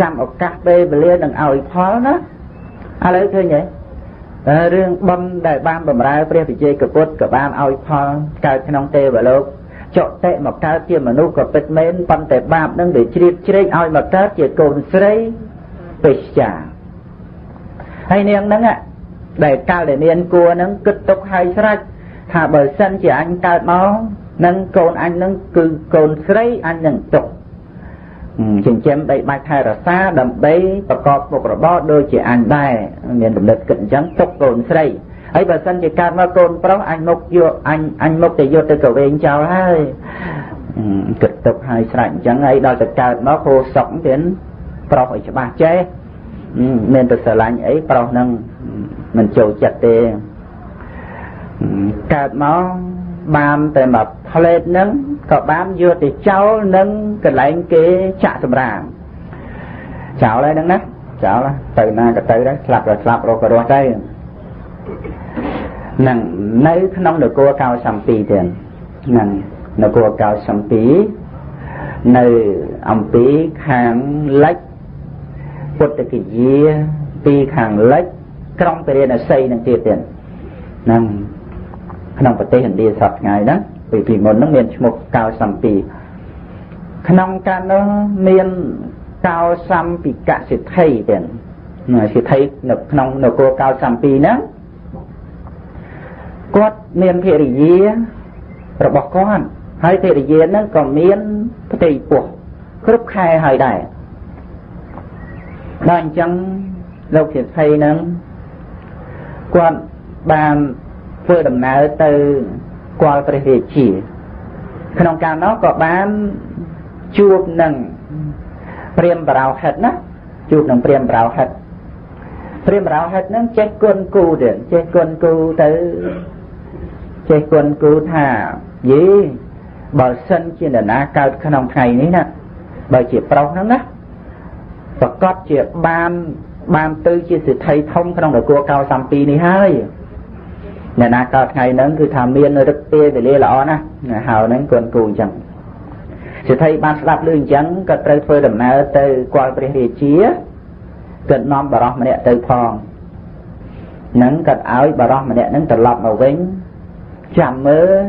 ចាំឱកាសពេលវេលានឹងឲ្យផលណាឥឡូវឃើញទេ រឿងបំដែលបានបំរើព្រះវិជ័យកពុទ្ធក៏បានឲ្យផលកើតក្នុងទេវលោកចុតិមកកើតជាមនុស្សក៏ពិតមែនប៉ុន្តែបាបនឹងវាជ្រៀតជ្រែកឲ្យមកកើតជាកូនស្រីពេជ្ចាហើយនាងហ្នឹងដែលកាលដែលមានគួរហ្នឹងគិតទុកឲ្យស្រេចថាបើសិនជាអញកើតមកនឹងកូនអញនឹងគឺកូនស្រីអញនឹងទុក ចិញ្ចឹមដីបាច់ថែរក្សាដើម្បីប្រកបមុខរបរដូចជាអញដែរមានកំណត់គិតអញ្ចឹងទុកកូនស្រីហើយបើសិនជាកើតមកកូនប្រុសអញមុខយកអញអញមុខទៅយកទៅកវែងចោលហើយគិតទុកហើយស្រេចអញ្ចឹងហើយដល់ទៅកើតមកគោសុកទៀតប្រុសឲ្យច្បាស់ចេះមានទៅស្រឡាញ់អីប្រុសនឹងមិនចូលចិត្តទេកើតមកបានតែមក ផ្លេតនឹងក៏បានយកទៅចោលនឹងកន្លែងគេចាក់សម្រាមចោលហើយហ្នឹងណាចោលទៅណាក៏ទៅដែរស្លាប់ក៏ស្លាប់រស់ក៏រស់ទៅនឹងនៅក្នុងនគរកោសំពីទៀតនឹងនគរកោសំពីនៅអំពីខាងលិចពុទ្ធគយាពីខាងលិចក្រុងពរិណសីនឹងទៀតទៀតនឹងក្នុងប្រទេសឥណ្ឌាសពថ្ងៃហ្នឹង ពីពីមុនហ្នឹងមានឈ្មោះកោសំពីក្នុងកាលនោះមានកោសំពីកសិទ្ធិទៀតសិទ្ធិនៅក្នុងនគរកោសំពីហ្នឹងគាត់មានភរិយារបស់គាត់ហើយភរិយាហ្នឹងក៏មានផ្ទៃពោះគ្រប់ខែហើយដែរដល់អញ្ចឹងលោកសិទ្ធិហ្នឹងគាត់បានធ្វើដំណើរទៅ គាល់ព្រះរាជា ក្នុងកាលនោះក៏បានជួបនឹងព្រាមបរោហិតណាជួបនឹងព្រាមបរោហិតព្រាមបរោហិតហ្នឹងចេះគុណគូទៀតចេះគុណគូទៅចេះគុណគូថាយីបើសិនជានរណាកើតក្នុងថ្ងៃនេះណាបើជាប្រុសហ្នឹងណាប្រកាសជាបានបានទៅជាសិទ្ធិធំក្នុងនគរកោសំពីនេះហើយ អ្នកណាកើតថ្ងៃហ្នឹងគឺថាមានរឹកពេលវេលាល្អណាស់ហៅហ្នឹងគួនគូអញ្ចឹងសិទ្ធិបានស្ដាប់ឮអញ្ចឹងក៏ត្រូវធ្វើដំណើរទៅគាល់ព្រះរាជាក៏នាំបរោះម្នាក់ទៅផងនឹងក៏ឲ្យបរោះម្នាក់ហ្នឹងត្រឡប់មកវិញចាំមើល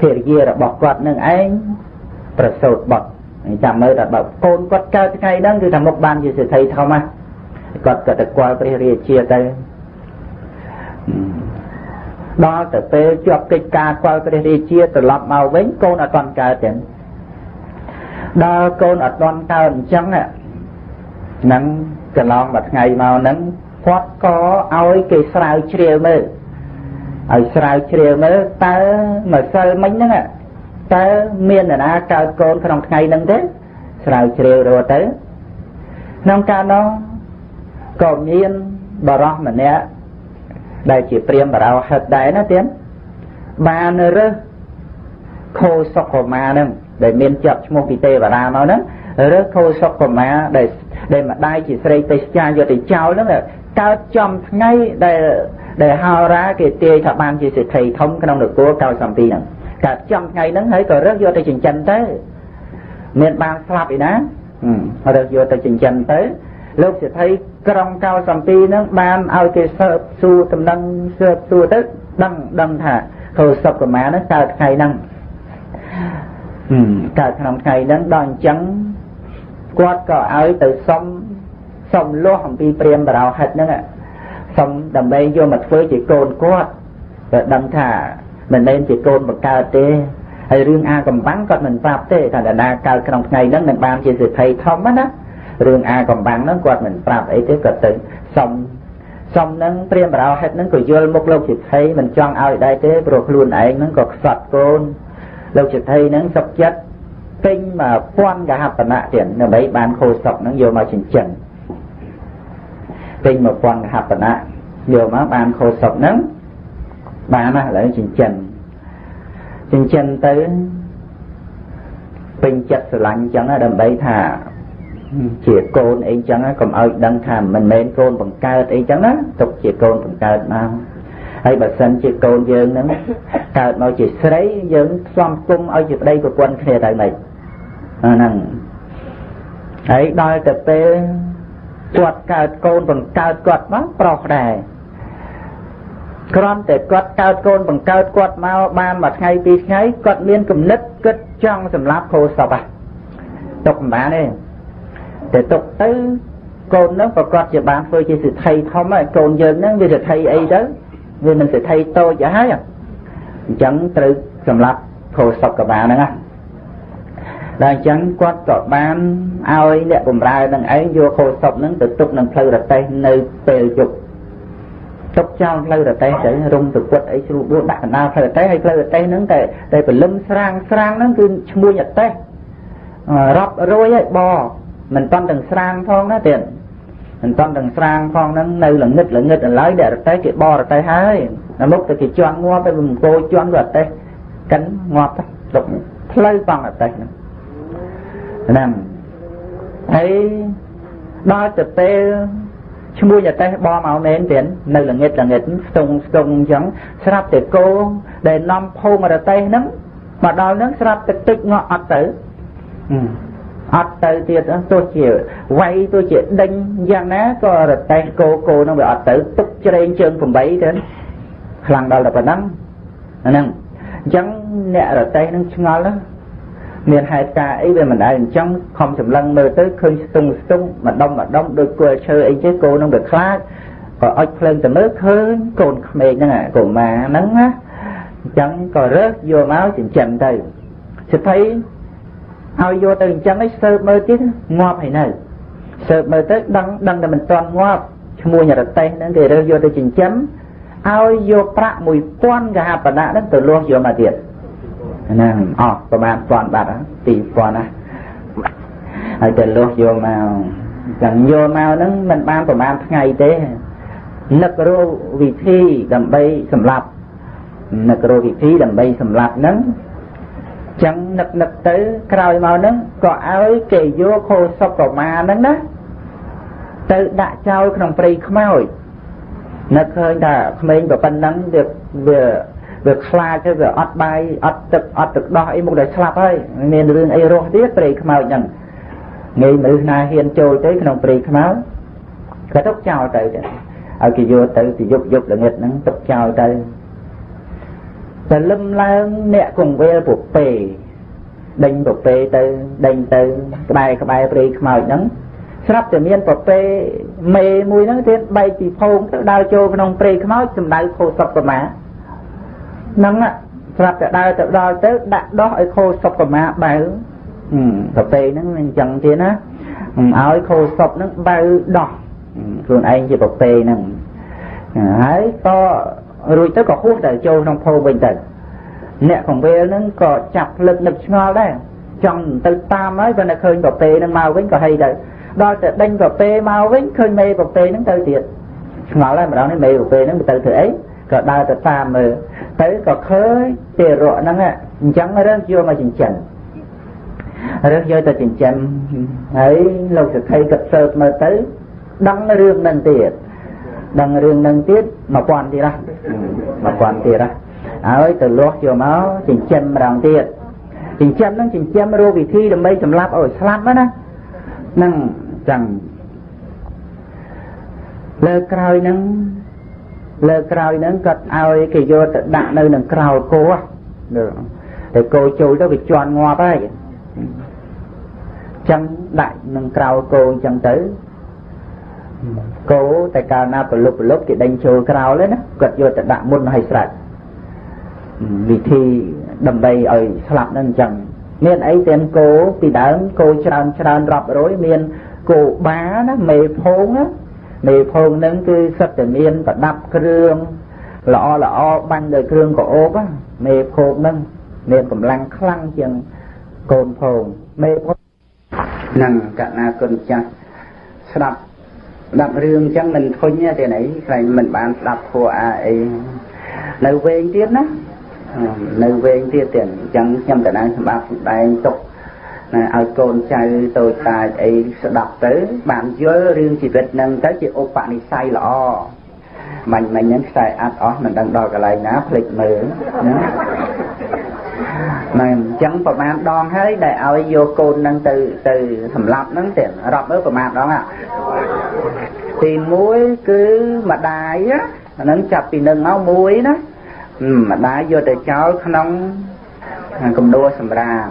ភរិយារបស់គាត់នឹងឯងប្រសូតបុត្រចាំមើលថាបើកូនគាត់កើតថ្ងៃហ្នឹងគឺថាមុខបានជាសិទ្ធិធំណាគាត់ក៏ទៅគាល់ព្រះរាជាទៅ ដល់ទៅពេលជាប់កិច្ចការខ្វល់ព្រះរាជាត្រឡប់មកវិញកូនអត់ទាន់កើតទេដល់កូនអត់ទាន់កើតអញ្ចឹងហ្នឹងកន្លងមួយថ្ងៃមកហ្នឹងគាត់ក៏ឲ្យគេស្រាវជ្រាវមើលឲ្យស្រាវជ្រាវមើលតើម្សិលមិញហ្នឹងតើមាននរណាកើតកូនក្នុងថ្ងៃហ្នឹងទេស្រាវជ្រាវរត់ទៅក្នុងកាលនោះក៏មានបរោះម្នាក់ ដែលជាព្រាមបរោហិតដែរណាទៀតបានរើសខោសុកុមានឹងដែលមានជាប់ឈ្មោះពីទេវតាមកហ្នឹងរើសខោសុកុមាដែលដែលម្ដាយជាស្រីទេសចាយកទៅចោលហ្នឹងកើតចំថ្ងៃដែលដែលហោរាគេទាយថាបានជាសេដ្ឋីធំក្នុងនគរកៅសំពីហ្នឹងកើតចំថ្ងៃហ្នឹងហើយក៏រើសយកទៅចិញ្ចឹមទៅមានបានស្លាប់ឯណារើសយកទៅចិញ្ចឹមទៅ លោកសេដ្ឋីក្រុងកោសំពីនឹងបានឲ្យគេសើបសួរដំណឹងសើបសួរទៅដឹងដឹងថាខោសុខកមានឹងកើតថ្ងៃហ្នឹងកើតក្នុងថ្ងៃហ្នឹងដល់អញ្ចឹងគាត់ក៏ឲ្យទៅសុំសុំលាស់អំពីព្រាមបរោហិតហ្នឹងសុំដើម្បីយកមកធ្វើជាកូនគាត់តែដឹងថាមិនមែនជាកូនបង្កើតទេហើយរឿងអាកំបាំងគាត់មិនប្រាប់ទេថាដាដាកើតក្នុងថ្ងៃហ្នឹងនឹងបានជាសិទ្ធិធំណា រឿងអាកំបាំងហ្នឹងគាត់មិនប្រាប់អីទេគាត់ទៅសុំសុំហ្នឹងព្រាមបរោហិតហ្នឹងក៏យល់មុខលោកសិទ្ធិមិនចង់ឲ្យដែរទេព្រោះខ្លួនឯងហ្នឹងក៏ខ្សត់កូនលោកសិទ្ធិហ្នឹងសុខចិត្តពេញមកពាន់កហបណៈទៀតដើម្បីបានខូសុកហ្នឹងយកមកចិញ្ចឹមពេញមកពាន់កហបណៈយកមកបានខូសុកហ្នឹងបានណាឥឡូវចិញ្ចឹមចិញ្ចឹមទៅពេញចិត្តស្រឡាញ់អញ្ចឹងដើម្បីថា ជាកូនអីចឹងកុំឲ្យដឹងថាមិនមែនកូនបង្កើតអីចឹងណាទុកជាកូនបង្កើតមកហើយបើសិនជាកូនយើងហ្នឹងកើតមកជាស្រីយើងស្សំគុំឲ្យជាប្តីប្រពន្ធគ្នាទៅម៉េចហ្នឹងហើយដល់ទៅពេលគាត់កើតកូនបង្កើតគាត់មកប្រុសដែរគ្រាន់តែគាត់កើតកូនបង្កើតគាត់មកបានមួយថ្ងៃពីរថ្ងៃគាត់មានគំនិតគិតចង់សម្លាប់ខោសពហ่ะទុកមិនបានទេ តែទុកទៅកូននឹងប្រកាសជាបានធ្វើជាសិទ្ធិធំហើយកូនយើងនឹងវាសិទ្ធិអីទៅវាមិនសិទ្ធិតូចទៅហើយអញ្ចឹងត្រូវសម្លាប់ខោសពក៏បានហ្នឹងណាដល់អញ្ចឹងគាត់ក៏បានឲ្យអ្នកបម្រើនឹងឯងយកខោសពនឹងទៅទុកនឹងផ្លូវរទេះនៅពេលយប់ទុកចោលផ្លូវរទេះទៅរុំទៅពុតអីជ្រូបដួលដាក់កណ្ដាលផ្លូវរទេះហើយផ្លូវរទេះហ្នឹងតែតែព្រលឹមស្រាងស្រាងហ្នឹងគឺឈ្មោះរទេះរាប់រយហើយប មិនតាន់ទាំងស្រាងផងណាទៀតមិនតាន់ទាំងស្រាងផងហ្នឹងនៅល្ងឹតល្ងឹតឡើយអ្នករទេះគេបរទេះហើយដល់មុខទៅគេជន់ងាប់ទៅបង្គោជន់រទេះកិនងាប់ទៅទុកផ្លូវបងរទេះហ្នឹងហ្នឹងហើយដល់ទៅពេលឈ្មោះយតេះបមកមែនទៀតនៅល្ងិតល្ងិតស្ទងស្ទងអញ្ចឹងស្រាប់តែគោដែលនាំភូមិរតេះហ្នឹងមកដល់ហ្នឹងស្រាប់តែទឹកងក់អត់ទៅ អត់ទៅទៀតទោះជាវាយទោះជាដេញយ៉ាងណាក៏រតេះគោគោហ្នឹងវាអត់ទៅទុកជ្រែងជើង8ទៅខ្លាំងដល់តែប៉ុណ្ណឹងហ្នឹងអញ្ចឹងអ្នករតេះហ្នឹងឆ្ងល់ណាមានហេតុការអីវាមិនដែលអញ្ចឹងខំសម្លឹងមើលទៅឃើញស្ទង់ស្ទង់ម្ដុំម្ដុំដូចគល់ឈើអីចេះគោនឹងវាខ្លាចក៏អុចភ្លើងទៅមើលឃើញកូនក្មេងហ្នឹងកុមារហ្នឹងណាអញ្ចឹងក៏រើសយកមកចិញ្ចឹមទៅសិទ្ធិ ឲ្យយកទៅអញ្ចឹងឯងសើបមើលទៀតងាប់ហើយនៅសើបមើលទៅដឹងដឹងតែមិនទាន់ងាប់ឈ្មោះរតេះហ្នឹងគេរើសយកទៅចិញ្ចឹមឲ្យយកប្រាក់1000កហបណៈហ្នឹងទៅលាស់យកមកទៀតហ្នឹងអស់ប្រហែល1000បាត់2000ណាហើយទៅលុះយកមកចឹងយកមកហ្នឹងមិនបានប្រហែលថ្ងៃទេនឹករកវិធីដើម្បីសម្លាប់នឹករកវិធីដើម្បីសម្លាប់ហ្នឹង ចឹងនឹកនឹកទៅក្រោយមកហ្នឹងក៏ឲ្យគេយកខោសុកប្រមាហ្នឹងណាទៅដាក់ចោលក្នុងព្រៃខ្មោចនឹកឃើញថាក្មេងប្រពន្ធហ្នឹងវាវាវាខ្លាចទៅវាអត់បាយអត់ទឹកអត់ទឹកដោះអីមកដល់ស្លាប់ហើយមានរឿងអីរស់ទៀតព្រៃខ្មោចហ្នឹងងាយមនុស្សណាហ៊ានចូលទៅក្នុងព្រៃខ្មោចក៏ទុកចោលទៅទៅឲ្យគេយកទៅទៅយប់យប់ល្ងិតហ្នឹងទុកចោលទៅ តែលឹមឡើងអ្នកកង្វេលពុពេដេញពុពេទៅដេញទៅក្បែរក្បែរព្រៃខ្មោចហ្នឹងស្រាប់តែមានប្រពេមេមួយហ្នឹងទៀតបែកពីភោងទៅដើរចូលក្នុងព្រៃខ្មោចសម្ដៅខោសុកប្រមាហ្នឹងស្រាប់តែដើរទៅដល់ទៅដាក់ដោះឲ្យខោសុបប្រមាបើប្រពេហ្នឹងអញ្ចឹងទៀតណាឲ្យខោសុបហ្នឹងបើដោះខ្លួនឯងជាប្រពេហ្នឹងហើយក៏ រួចទៅក៏ហួសទៅចូលក្នុងភោវិញទៅអ្នកកង្វេលហ្នឹងក៏ចាប់ភ្លឹកនឹកឆ្ងល់ដែរចង់ទៅតាមហើយបើនៅឃើញប្រពេហ្នឹងមកវិញក៏ហីទៅដល់តែដេញប្រពេមកវិញឃើញមេប្រពេហ្នឹងទៅទៀតឆ្ងល់ហើយម្ដងនេះមេប្រពេហ្នឹងទៅធ្វើអីក៏ដើរទៅតាមមើលទៅក៏ឃើញទេរៈហ្នឹងអញ្ចឹងរើសយកមកចិញ្ចឹមរើសយកទៅចិញ្ចឹមហើយលោកសក្តិក៏សើបមើលទៅដឹងរឿងហ្នឹងទៀត ដឹងរឿងហ្នឹងទៀត1000ទៀតណា1000ទៀតណាហើយទៅលាស់យកមកចិញ្ចឹមម្ដងទៀតចិញ្ចឹមហ្នឹងចិញ្ចឹមរកវិធីដើម្បីសម្លាប់ឲ្យស្លាប់ណាហ្នឹងចឹងលើក្រោយហ្នឹងលើក្រោយហ្នឹងគាត់ឲ្យគេយកទៅដាក់នៅនឹងក្រោលគោតែគោចូលទៅវាជន់ងាប់ហើយចឹងដាក់នឹងក្រោលគោអញ្ចឹងទៅ គោតែកាលណាប្រលប់ប្រលប់គេដេញចូលក្រោលហ្នឹងណាគាត់យកទៅដាក់មុនឲ្យស្រេចវិធីដើម្បីឲ្យស្លាប់ហ្នឹងអញ្ចឹងមានអីទាំងគោពីដើមគោច្រើនច្រើនរាប់រយមានគោបាណាមេភងណាមេភងនឹងគឺសិតតែមានប្រដាប់គ្រឿងល្អល្អបាញ់ដោយគ្រឿងកោបមេភងនឹងមានកម្លាំងខ្លាំងជាងកូនភងមេភងនឹងកណាគុណចាស់ស្ដាប់ ស្ដាប់រឿងអញ្ចឹងមិនធុញទេណៃខ្លាញ់មិនបានស្ដាប់ធัวអាអីនៅវែងទៀតណានៅវែងទៀតទៀតអញ្ចឹងខ្ញុំកណាសម្រាប់សម្ដែងទុកណាឲ្យកូនចៅតូចតាចអីស្ដាប់ទៅ បានយល់រឿងជីវិតនឹងទៅជាឧបនិស្ស័យល្អមាញ់មិញហ្នឹងខ្សែអាត់អស់មិនដឹងដល់កន្លែងណាភ្លេចមើលណា ហ្នឹងអញ្ចឹងប្រហែលដងហើយដែលឲ្យយកកូនហ្នឹងទៅទៅសម្លាប់ហ្នឹងទេរាប់មើលប្រហែលដងហ่ะទី1គឺម្ដាយហ្នឹងចាប់ពីនឹងមកមួយណាម្ដាយយកទៅចោលក្នុងកំដួសម្រាម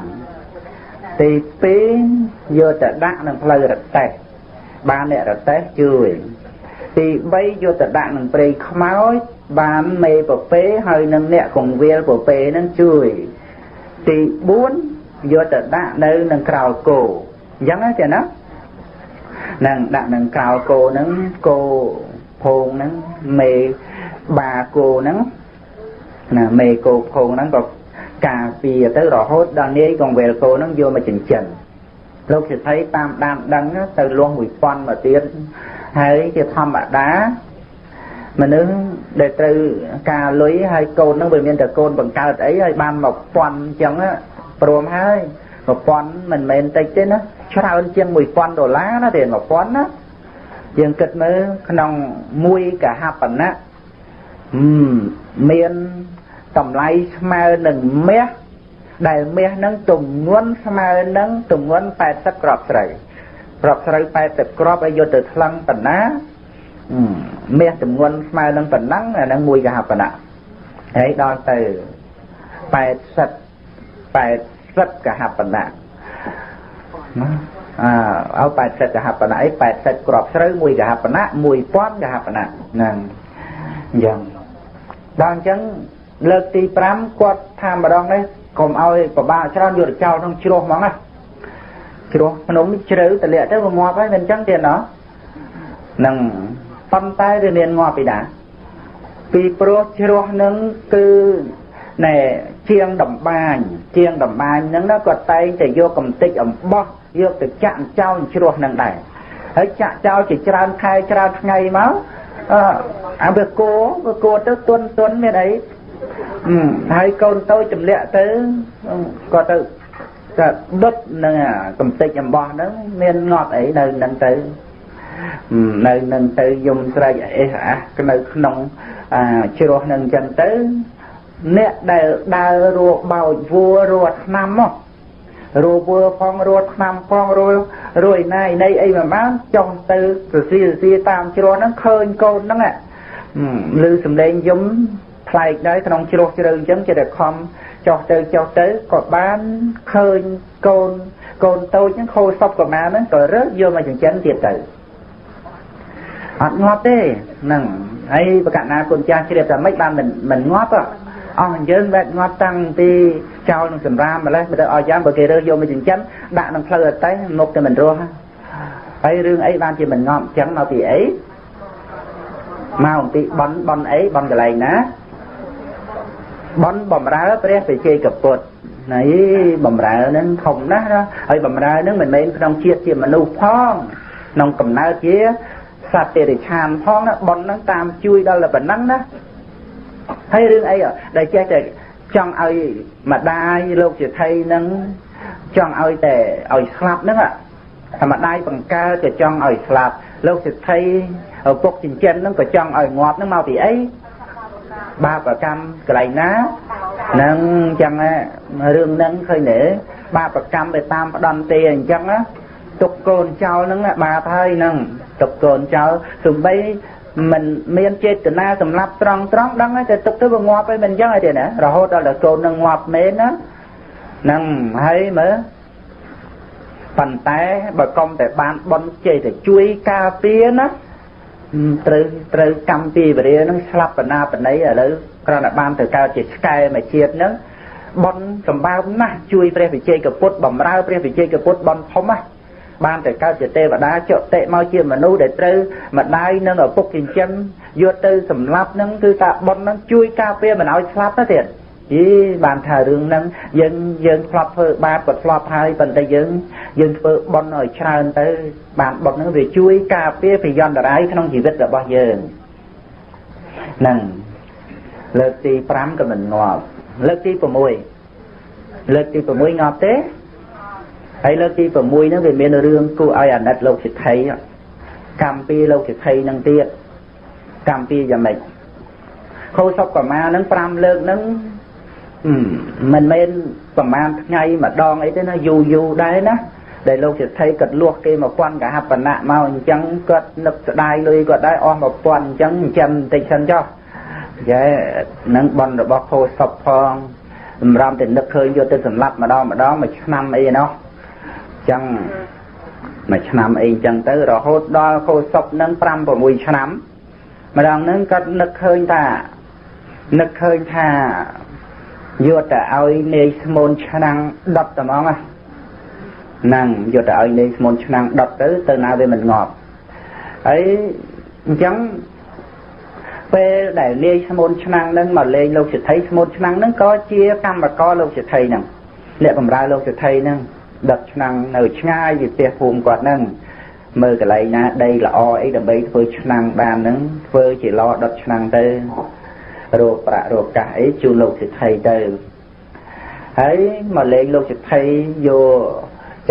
ទី2យកទៅដាក់នឹងផ្លូវរទេះបានអ្នករទេះជួយទី3យកទៅដាក់នឹងព្រៃខ្មោចបានមេពពេហើយនឹងអ្នកកងវាលពពេនឹងជួយ ទី4យកទៅដាក់នៅនឹងក្រោលគោអញ្ចឹងទេណានឹងដាក់នឹងក្រោលគោហ្នឹងគោភងហ្នឹងមេបាគោហ្នឹងណាមេគោភងហ្នឹងក៏ការពារទៅរហូតដល់នាយកងវេលគោហ្នឹងយកមកចិញ្ចឹមលោកសិទ្ធិតាមដានដឹងទៅលាស់1000មកទៀតហើយជាធម្មតា មនុស្សដែលត្រូវការលុយហើយកូនហ្នឹងវាមានតែកូនបង្កើតអីហើយបានមកពាន់អញ្ចឹងព្រមហើយ1000មិនមែនតិចទេណាច្រើនជាង1000ដុល្លារណាទេ1000ណាយើងគិតមើលក្នុងមួយកហបណៈមានតម្លៃស្មើនឹងមាសដែលមាសនឹងទម្ងន់ស្មើនឹងទម្ងន់80គ្រាប់ស្រូវគ្រាប់ស្រូវ80គ្រាប់ឲ្យយកទៅថ្លឹងបណ្ណា មាសទម្ងន់ស្មើនឹងប៉ុណ្ណឹងអានឹងមួយកហបណៈហើយដល់ទៅ80 80កហបណៈណាអើឲ្យ80កហបណៈអី80គ្រាប់ស្រូវមួយកហបណៈ1000កហបណៈហ្នឹងអញ្ចឹងដល់អញ្ចឹងលើកទី5គាត់ថាម្ដងនេះកុំឲ្យប្របាកច្រើនយកទៅចោលក្នុងជ្រោះហ្មងណាជ្រោះភ្នំជ្រៅតលាក់ទៅវាងាប់ហើយមិនអញ្ចឹងទេណោះនឹង ប៉ុន្តែវាមានងាប់ពីណាពីព្រោះជ្រោះនឹងគឺណែជាងដំបាញជាងដំបាញហ្នឹងណាគាត់តែងតែយកកំតិចអំបោះយកទៅចាក់ចោលជ្រោះនឹងដែរហើយចាក់ចោលជាច្រើនខែច្រើនថ្ងៃមកអឺអាវាគោវាគោទៅទុនទុនមានអីហើយកូនតូចចម្លាក់ទៅគាត់ទៅក៏ដុតនឹងកំតិចអំបោះហ្នឹងមានងាប់អីនៅនឹងទៅ នៅនឹងទៅយំស្រែកអេះអាស់នៅក្នុងជ្រោះនឹងអញ្ចឹងទៅអ្នកដែលដើររួបោចវัวរត់ឆ្នាំមករួវัวផងរត់ឆ្នាំផងរួរួយណាយនៃអីមួយបានចុះទៅសរសៀសរសៀតាមជ្រោះហ្នឹងឃើញកូនហ្នឹងឮសំឡេងយំប្លែកដែរក្នុងជ្រោះជ្រៅអញ្ចឹងចេះតែខំចុះទៅចុះទៅក៏បានឃើញកូនកូនតូចហ្នឹងខូចសពប្រមាណហ្នឹងក៏រើសយកមកចិញ្ចឹមទៀតទៅ អត់ងាប់ទេហ្នឹងហើយបកណាគុណចាស់ជ្រាបថាម៉េចបានមិនមិនងាប់អស់យើងបែបងាប់តាំងពីចោលនឹងសម្រាមម្លេះមកទៅឲ្យយ៉ាងបើគេរើសយកមកចិញ្ចឹមដាក់ក្នុងផ្លូវអត់តែមុខតែមិនរស់ហើយរឿងអីបានជាមិនងាប់អញ្ចឹងមកពីអីមកអំពីបនបនអីបនកន្លែងណាបនបំរើព្រះបជ័យកពុទ្ធណៃបំរើនឹងធំណាស់ណាហើយបំរើនឹងមិនមែនក្នុងជាតិជាមនុស្សផងក្នុងកំណើតជា សត្វតិរិឆានផងណាបននឹងតាមជួយដល់តែប៉ុណ្ណឹងណាហើយរឿងអីដែលចេះតែចង់ឲ្យម្ដាយលោកជាថៃនឹងចង់ឲ្យតែឲ្យស្លាប់ហ្នឹងអាម្ដាយបង្កើតក៏ចង់ឲ្យស្លាប់លោកសិទ្ធិឪពុកចិញ្ចឹមហ្នឹងក៏ចង់ឲ្យងាប់ហ្នឹងមកពីអីបាបកម្មកន្លែងណានឹងអញ្ចឹងរឿងហ្នឹងឃើញទេបាបកម្មទៅតាមផ្ដន់ទេអញ្ចឹងទុកកូនចោលហ្នឹងបាបហើយហ្នឹងទុកកូនចោលសំបីមិនមានចេតនាសម្រាប់ត្រង់ត្រង់ដឹងតែទុកទៅវាងាប់ហើយមិនអញ្ចឹងទេណារហូតដល់តែកូននឹងងាប់មែនណាហ្នឹងហើយមើលប៉ុន្តែបើកុំតែបានបន់ជ័យតែជួយការពារណាត្រូវត្រូវកម្មពីវរានឹងស្លាប់បណ្ណាបណីឥឡូវគ្រាន់តែបានទៅកើតជាឆ្កែមួយជាតិនឹងបនសម្បើមណាស់ជួយព្រះវិជ័យកពុទ្ធបំរើព្រះវិជ័យកពុទ្ធបនធំណាស់ បានតែកើតជាទេវតាចុតិមកជាមនុស្សដែលត្រូវម្ដាយនិងឪពុកចិញ្ចឹមយកទៅសម្លាប់នឹងគឺតាប៉ុននឹងជួយការពារមិនឲ្យស្លាប់ទៅទៀតអីបានថារឿងហ្នឹងយើងយើងធ្លាប់ធ្វើបាបក៏ធ្លាប់ហើយប៉ុន្តែយើងយើងធ្វើបុណ្យឲ្យច្រើនទៅ បានបុណ្យហ្នឹងវាជួយការពារប្រយ័ត្នរាយក្នុងជីវិតរបស់យើងហ្នឹងលើកទី5ក៏មិនងាប់លើកទី6លើកទី6ងាប់ទេ ហើយលើកទី6ហ្នឹងវាមានរឿងគួរឲ្យអាណិតលោកសិទ្ធិកម្មពីលោកសិទ្ធិហ្នឹងទៀតកម្មពីយ៉ាងម៉េចខោសុកប្រមាហ្នឹង5លើកហ្នឹងមិនមែនប្រមាណថ្ងៃម្ដងអីទេណាយូរយូរដែរណាដែលលោកសិទ្ធិគាត់លួសគេ1000កហបណៈមកអញ្ចឹងគាត់នឹកស្ដាយលុយគាត់ដែរអស់1000អញ្ចឹងចិញ្ចឹមបន្តិចសិនចុះយ៉ែនឹងបនរបស់ខោសុកផងសម្រាប់តែនឹកឃើញយកទៅសម្លាប់ម្ដងម្ដងមួយឆ្នាំអីណោះអញ្ចឹងមួយឆ្នាំអីអញ្ចឹងទៅរហូតដល់ខោសុកនឹង5 6ឆ្នាំម្ដងហ្នឹងគាត់នឹកឃើញថានឹកឃើញថាយកទៅឲ្យនាយស្មូនឆ្នាំងដុតតែហ្មងហ្នឹងយកទៅឲ្យនាយស្មូនឆ្នាំងដុតទៅទៅណាវាមិនងាប់ហើយអញ្ចឹងពេលដែលនាយស្មូនឆ្នាំងហ្នឹងមកលេងលោកសិទ្ធិស្មូនឆ្នាំងហ្នឹងក៏ជាកម្មករលោកសិទ្ធិហ្នឹងអ្នកបម្រើលោកសិទ្ធិហ្នឹង ដុតឆ្នាំងនៅឆ្ងាយពីផ្ទះភូមិគាត់ហ្នឹងមើលកន្លែងណាដីល្អអីដើម្បីធ្វើឆ្នាំងបានហ្នឹងធ្វើជាឡដុតឆ្នាំងទៅរកប្រាក់រកកាសអីជូនលោកសិទ្ធិទៅហើយមកលេងលោកសិទ្ធិយក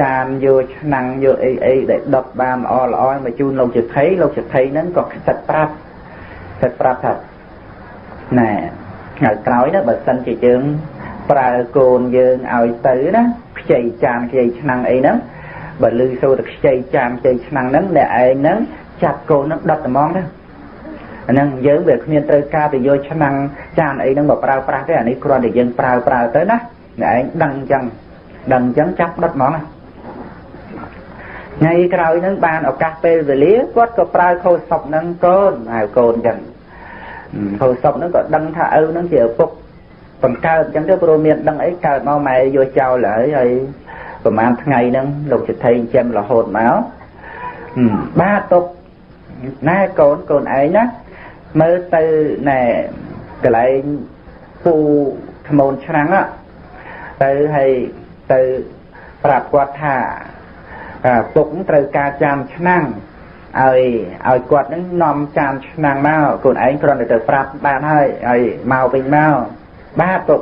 ចានយកឆ្នាំងយកអីអីដែលដុតបានល្អល្អមកជូនលោកសិទ្ធិលោកសិទ្ធិហ្នឹងក៏ខ្សិតប្រាប់ខ្សិតប្រាប់ថាណែថ្ងៃក្រោយណាបើសិនជាយើងប្រើកូនយើងឲ្យទៅណា ខ្ចីចានខ្ចីឆ្នាំងអីហ្នឹងបើលឺសូរតែខ្ចីចានខ្ចីឆ្នាំងហ្នឹងអ្នកឯងហ្នឹងចាប់កូនហ្នឹងដុតត្មងទៅអាហ្នឹងយើងវាគ្មានត្រូវការទៅយកឆ្នាំងចានអីហ្នឹងមកប្រើប្រាស់ទេអានេះគ្រាន់តែយើងប្រើប្រើទៅណាអ្នកឯងដឹងអញ្ចឹងដឹងអញ្ចឹងចាប់ដុតហ្មងថ្ងៃក្រោយហ្នឹងបានឱកាសពេលវេលាគាត់ក៏ប្រើខោសពហ្នឹងកូនហៅកូនអញ្ចឹងខោសពហ្នឹងក៏ដឹងថាឪហ្នឹងជាឪពុក បង្កើតអញ្ចឹងទៅព្រោះមានដឹងអីកើតមកម៉ែយកចោលហើយហើយប្រហែលថ្ងៃហ្នឹងលោកសិទ្ធិចិញ្ចឹមរហូតមកបាទទុកណែកូនកូនឯងណាមើលទៅណែកន្លែងពូថ្មូនឆ្នាំងទៅហើយទៅប្រាប់គាត់ថាពុកត្រូវការចានឆ្នាំងឲ្យឲ្យគាត់នឹងនាំចានឆ្នាំងមកកូនឯងគ្រាន់តែទៅប្រាប់បានហើយឲ្យមកវិញមក បាទពុក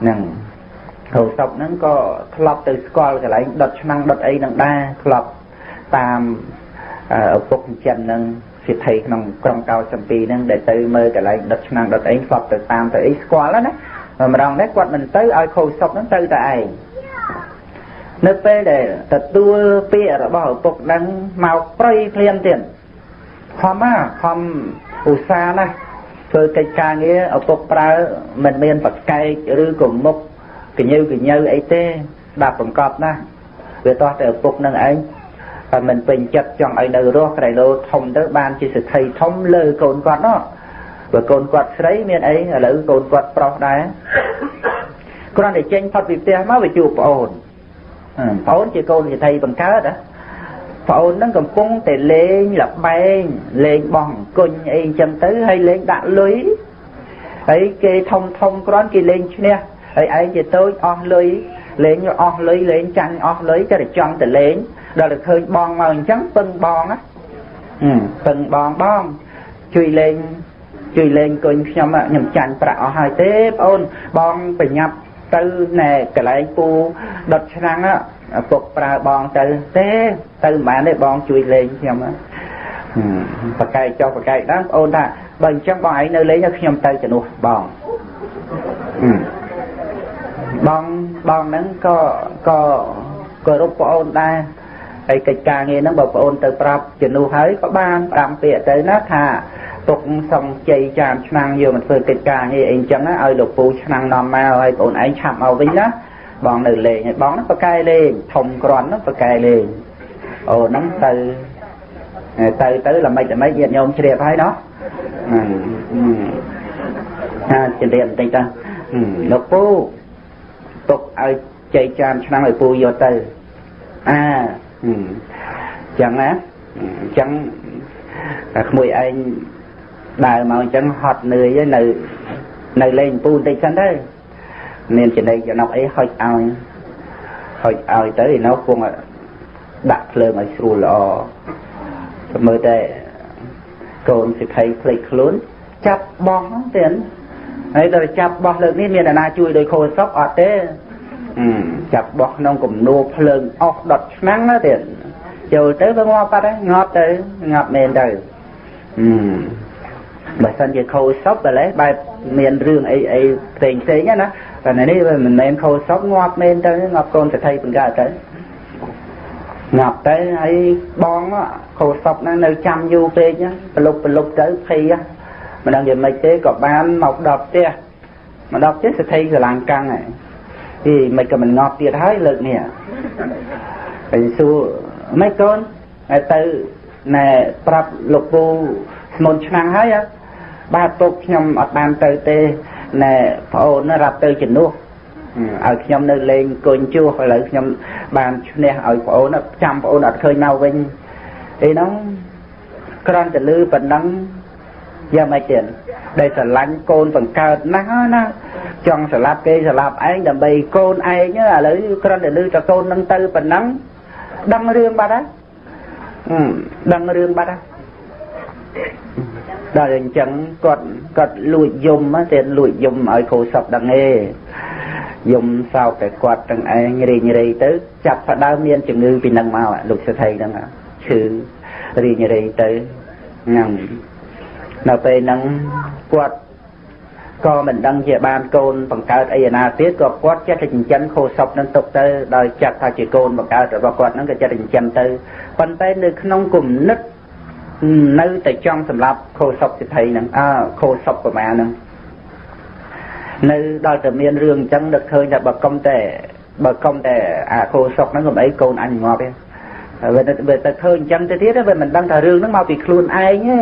ហ្នឹងហៅសពហ្នឹងក៏ធ្លាប់ទៅស្គាល់កន្លែងដុតឆ្នាំងដុតអីហ្នឹងដែរធ្លាប់តាមឪពុកចិនហ្នឹងសិទ្ធិក្នុងក្រុងកោសំពីហ្នឹងដែលទៅមើលកន្លែងដុតឆ្នាំងដុតអីធ្លាប់ទៅតាមទៅអីស្គាល់ណាម្ដងនេះគាត់មិនទៅឲ្យខូចសុកហ្នឹងទៅតែឯងនៅពេលដែលទទួលពាក្យរបស់ឪពុកហ្នឹងមកប្រៃភ្លាមទៀតខំណាខំឧស្សាហ៍ណា ធ្វើកិច្ចការងារឪពុកប្រើមិនមានប្រកែកឬក៏មុខកញើកញើអីទេដាក់បង្កប់ណាវាតោះតែឪពុកនឹងឯងតែមិនពេញចិត្តចង់ឲ្យនៅរស់ក្រៃលោធំទៅបានជាសិទ្ធិធំលើកូនគាត់នោះបើកូនគាត់ស្រីមានអីឥឡូវកូនគាត់ប្រុសដែរគ្រាន់តែចេញផុតពីផ្ទះមកវាជួបប្អូនប្អូនជាកូនសិទ្ធិបង្កើតណា ប្អូនហ្នឹងកំពុងតែលេងលបែងលេងបោះអង្គុញអីចឹងទៅហើយលេងដាក់លុយហើយគេធំធំគ្រាន់គេលេងឈ្នះហើយឯងជាតូចអស់លុយលេងអស់លុយលេងចាញ់អស់លុយតែចង់ទៅលេងដល់តែឃើញបងមកអញ្ចឹងពឹងបងណាពឹងបងបងជួយលេងជួយលេងគុញខ្ញុំខ្ញុំចាញ់ប្រាក់អស់ហើយទេបងអូនបងប្រញាប់ ទៅណែកន្លែងពូដុតឆ្នាំងពុកប្រើបងទៅទេទៅមិនបានទេបងជួយលេងខ្ញុំបកែកចុះបកែកដល់បងអូនថាបើអញ្ចឹងបងឯងនៅលេងខ្ញុំទៅជំនួសបងបងបងហ្នឹងក៏ក៏គោរពបងអូនដែរហើយកិច្ចការងារហ្នឹងបើបងអូនទៅប្រាប់ជំនួសហើយក៏បាន5ពាក្យទៅណាថា ទុកសំជ័យចានឆ្នាំងយកមកធ្វើកិច្ចការងារអីចឹងឲ្យលោកពូឆ្នាំងនាំមកឲ្យបងឯងឆាប់មកវិញណាបងនៅលេងហើយបងហ្នឹងប្រកែលេងធំក្រាន់ហ្នឹងប្រកែលេងអូហ្នឹងទៅទៅទៅល្មិចល្មិចញាតិញោមជ្រាបហើយណោះថាជ្រាបបន្តិចទៅលោកពូទុកឲ្យចៃចានឆ្នាំឲ្យពូយកទៅអាចឹងណាចឹងតែក្មួយឯង ដើរមកអញ្ចឹងហត់នឿយនៅនៅលេងពូបន្តិចសិនទៅមានចំណេញចំណុកអីហុចឲ្យហុចឲ្យទៅឯនោះគង់ដាក់ភ្លើងឲ្យស្រួលល្អមើលតែកូនសិក្ខីភ្លេចខ្លួន ចាប់បោះទៀតហើយដល់ចាប់បោះលើកនេះមានអ្នកណាជួយដោយខូចសពអត់ទេចាប់បោះក្នុងគំនូភ្លើងអស់ដុតឆ្នាំងណាទៀតចូលទៅវាងាប់បាត់ហើយងាប់ទៅងាប់មែនទៅអឺ បើសិនជាខូសពតែបែបមានរឿងអីអីផ្សេងផ្សេងណាតែនេះវាមិនមែនខូសពងាប់មែនទៅងាប់កូនសទ្ធិបង្កើតទៅងាប់ទៅហើយបងខូសពហ្នឹងនៅចាំយូរពេកប្រលុបប្រលុបទៅភ័យមិនដឹងយ៉ាងម៉េចទេក៏បានមកដល់ផ្ទះមកដល់ផ្ទះសទ្ធិស្រឡាញ់កាំងហើយអីមិនក៏មិនងាប់ទៀតហើយលើកនេះហើយសួរមិនកូនហើយទៅណែប្រាប់លោកពូស្មុនឆ្នាំងហើយ បាទពុកខ្ញុំអត់បានទៅទេណែប្អូនរាប់ទៅជំនួសឲ្យខ្ញុំនៅលេងកូនជួសឥឡូវខ្ញុំបានឈ្នះឲ្យប្អូនចាំប្អូនអត់ឃើញមកវិញអីហ្នឹងគ្រាន់តែលឺប៉ុណ្ណឹងយ៉ាងម៉េចទៀតដែលស្រឡាញ់កូនបង្កើតណាស់ណាចង់ស្លាប់គេស្លាប់ឯងដើម្បីកូនឯងឥឡូវគ្រាន់តែលឺតែកូននឹងទៅប៉ុណ្ណឹងដឹងរឿងបាត់ហើយដឹងរឿងបាត់ហើយ ដល់អញ្ចឹងគាត់គាត់លួចយំតែលួចយំឲ្យគ្រូសពដឹងទេយំសោកតែគាត់ទាំងឯងរីងរៃទៅចាប់ផ្ដើមមានជំងឺពីនឹងមកលោកសិទ្ធិហ្នឹងឈឺរីងរៃទៅហ្នឹងនៅពេលហ្នឹងគាត់ក៏មិនដឹងជាបានកូនបង្កើតអីណាទៀតក៏គាត់ចិត្តតែចិញ្ចឹមខោសពនឹងទុកទៅដោយចាត់ថាជាកូនបង្កើតរបស់គាត់ហ្នឹងក៏ចិត្តតែចិញ្ចឹមទៅប៉ុន្តែនៅក្នុងគុណិត នៅតែចង់សម្រាប់ខោសពសិទ្ធិហ្នឹងអើខោសពប្រមាណហ្នឹងនៅដល់តែមានរឿងអញ្ចឹងនឹកឃើញថាបើកុំតែបើកុំតែអាខោសពហ្នឹងកុំអីកូនអញងាប់ទេវាទៅឃើញអញ្ចឹងទៅទៀតវាមិនដឹងថារឿងហ្នឹងមកពីខ្លួនឯងទេ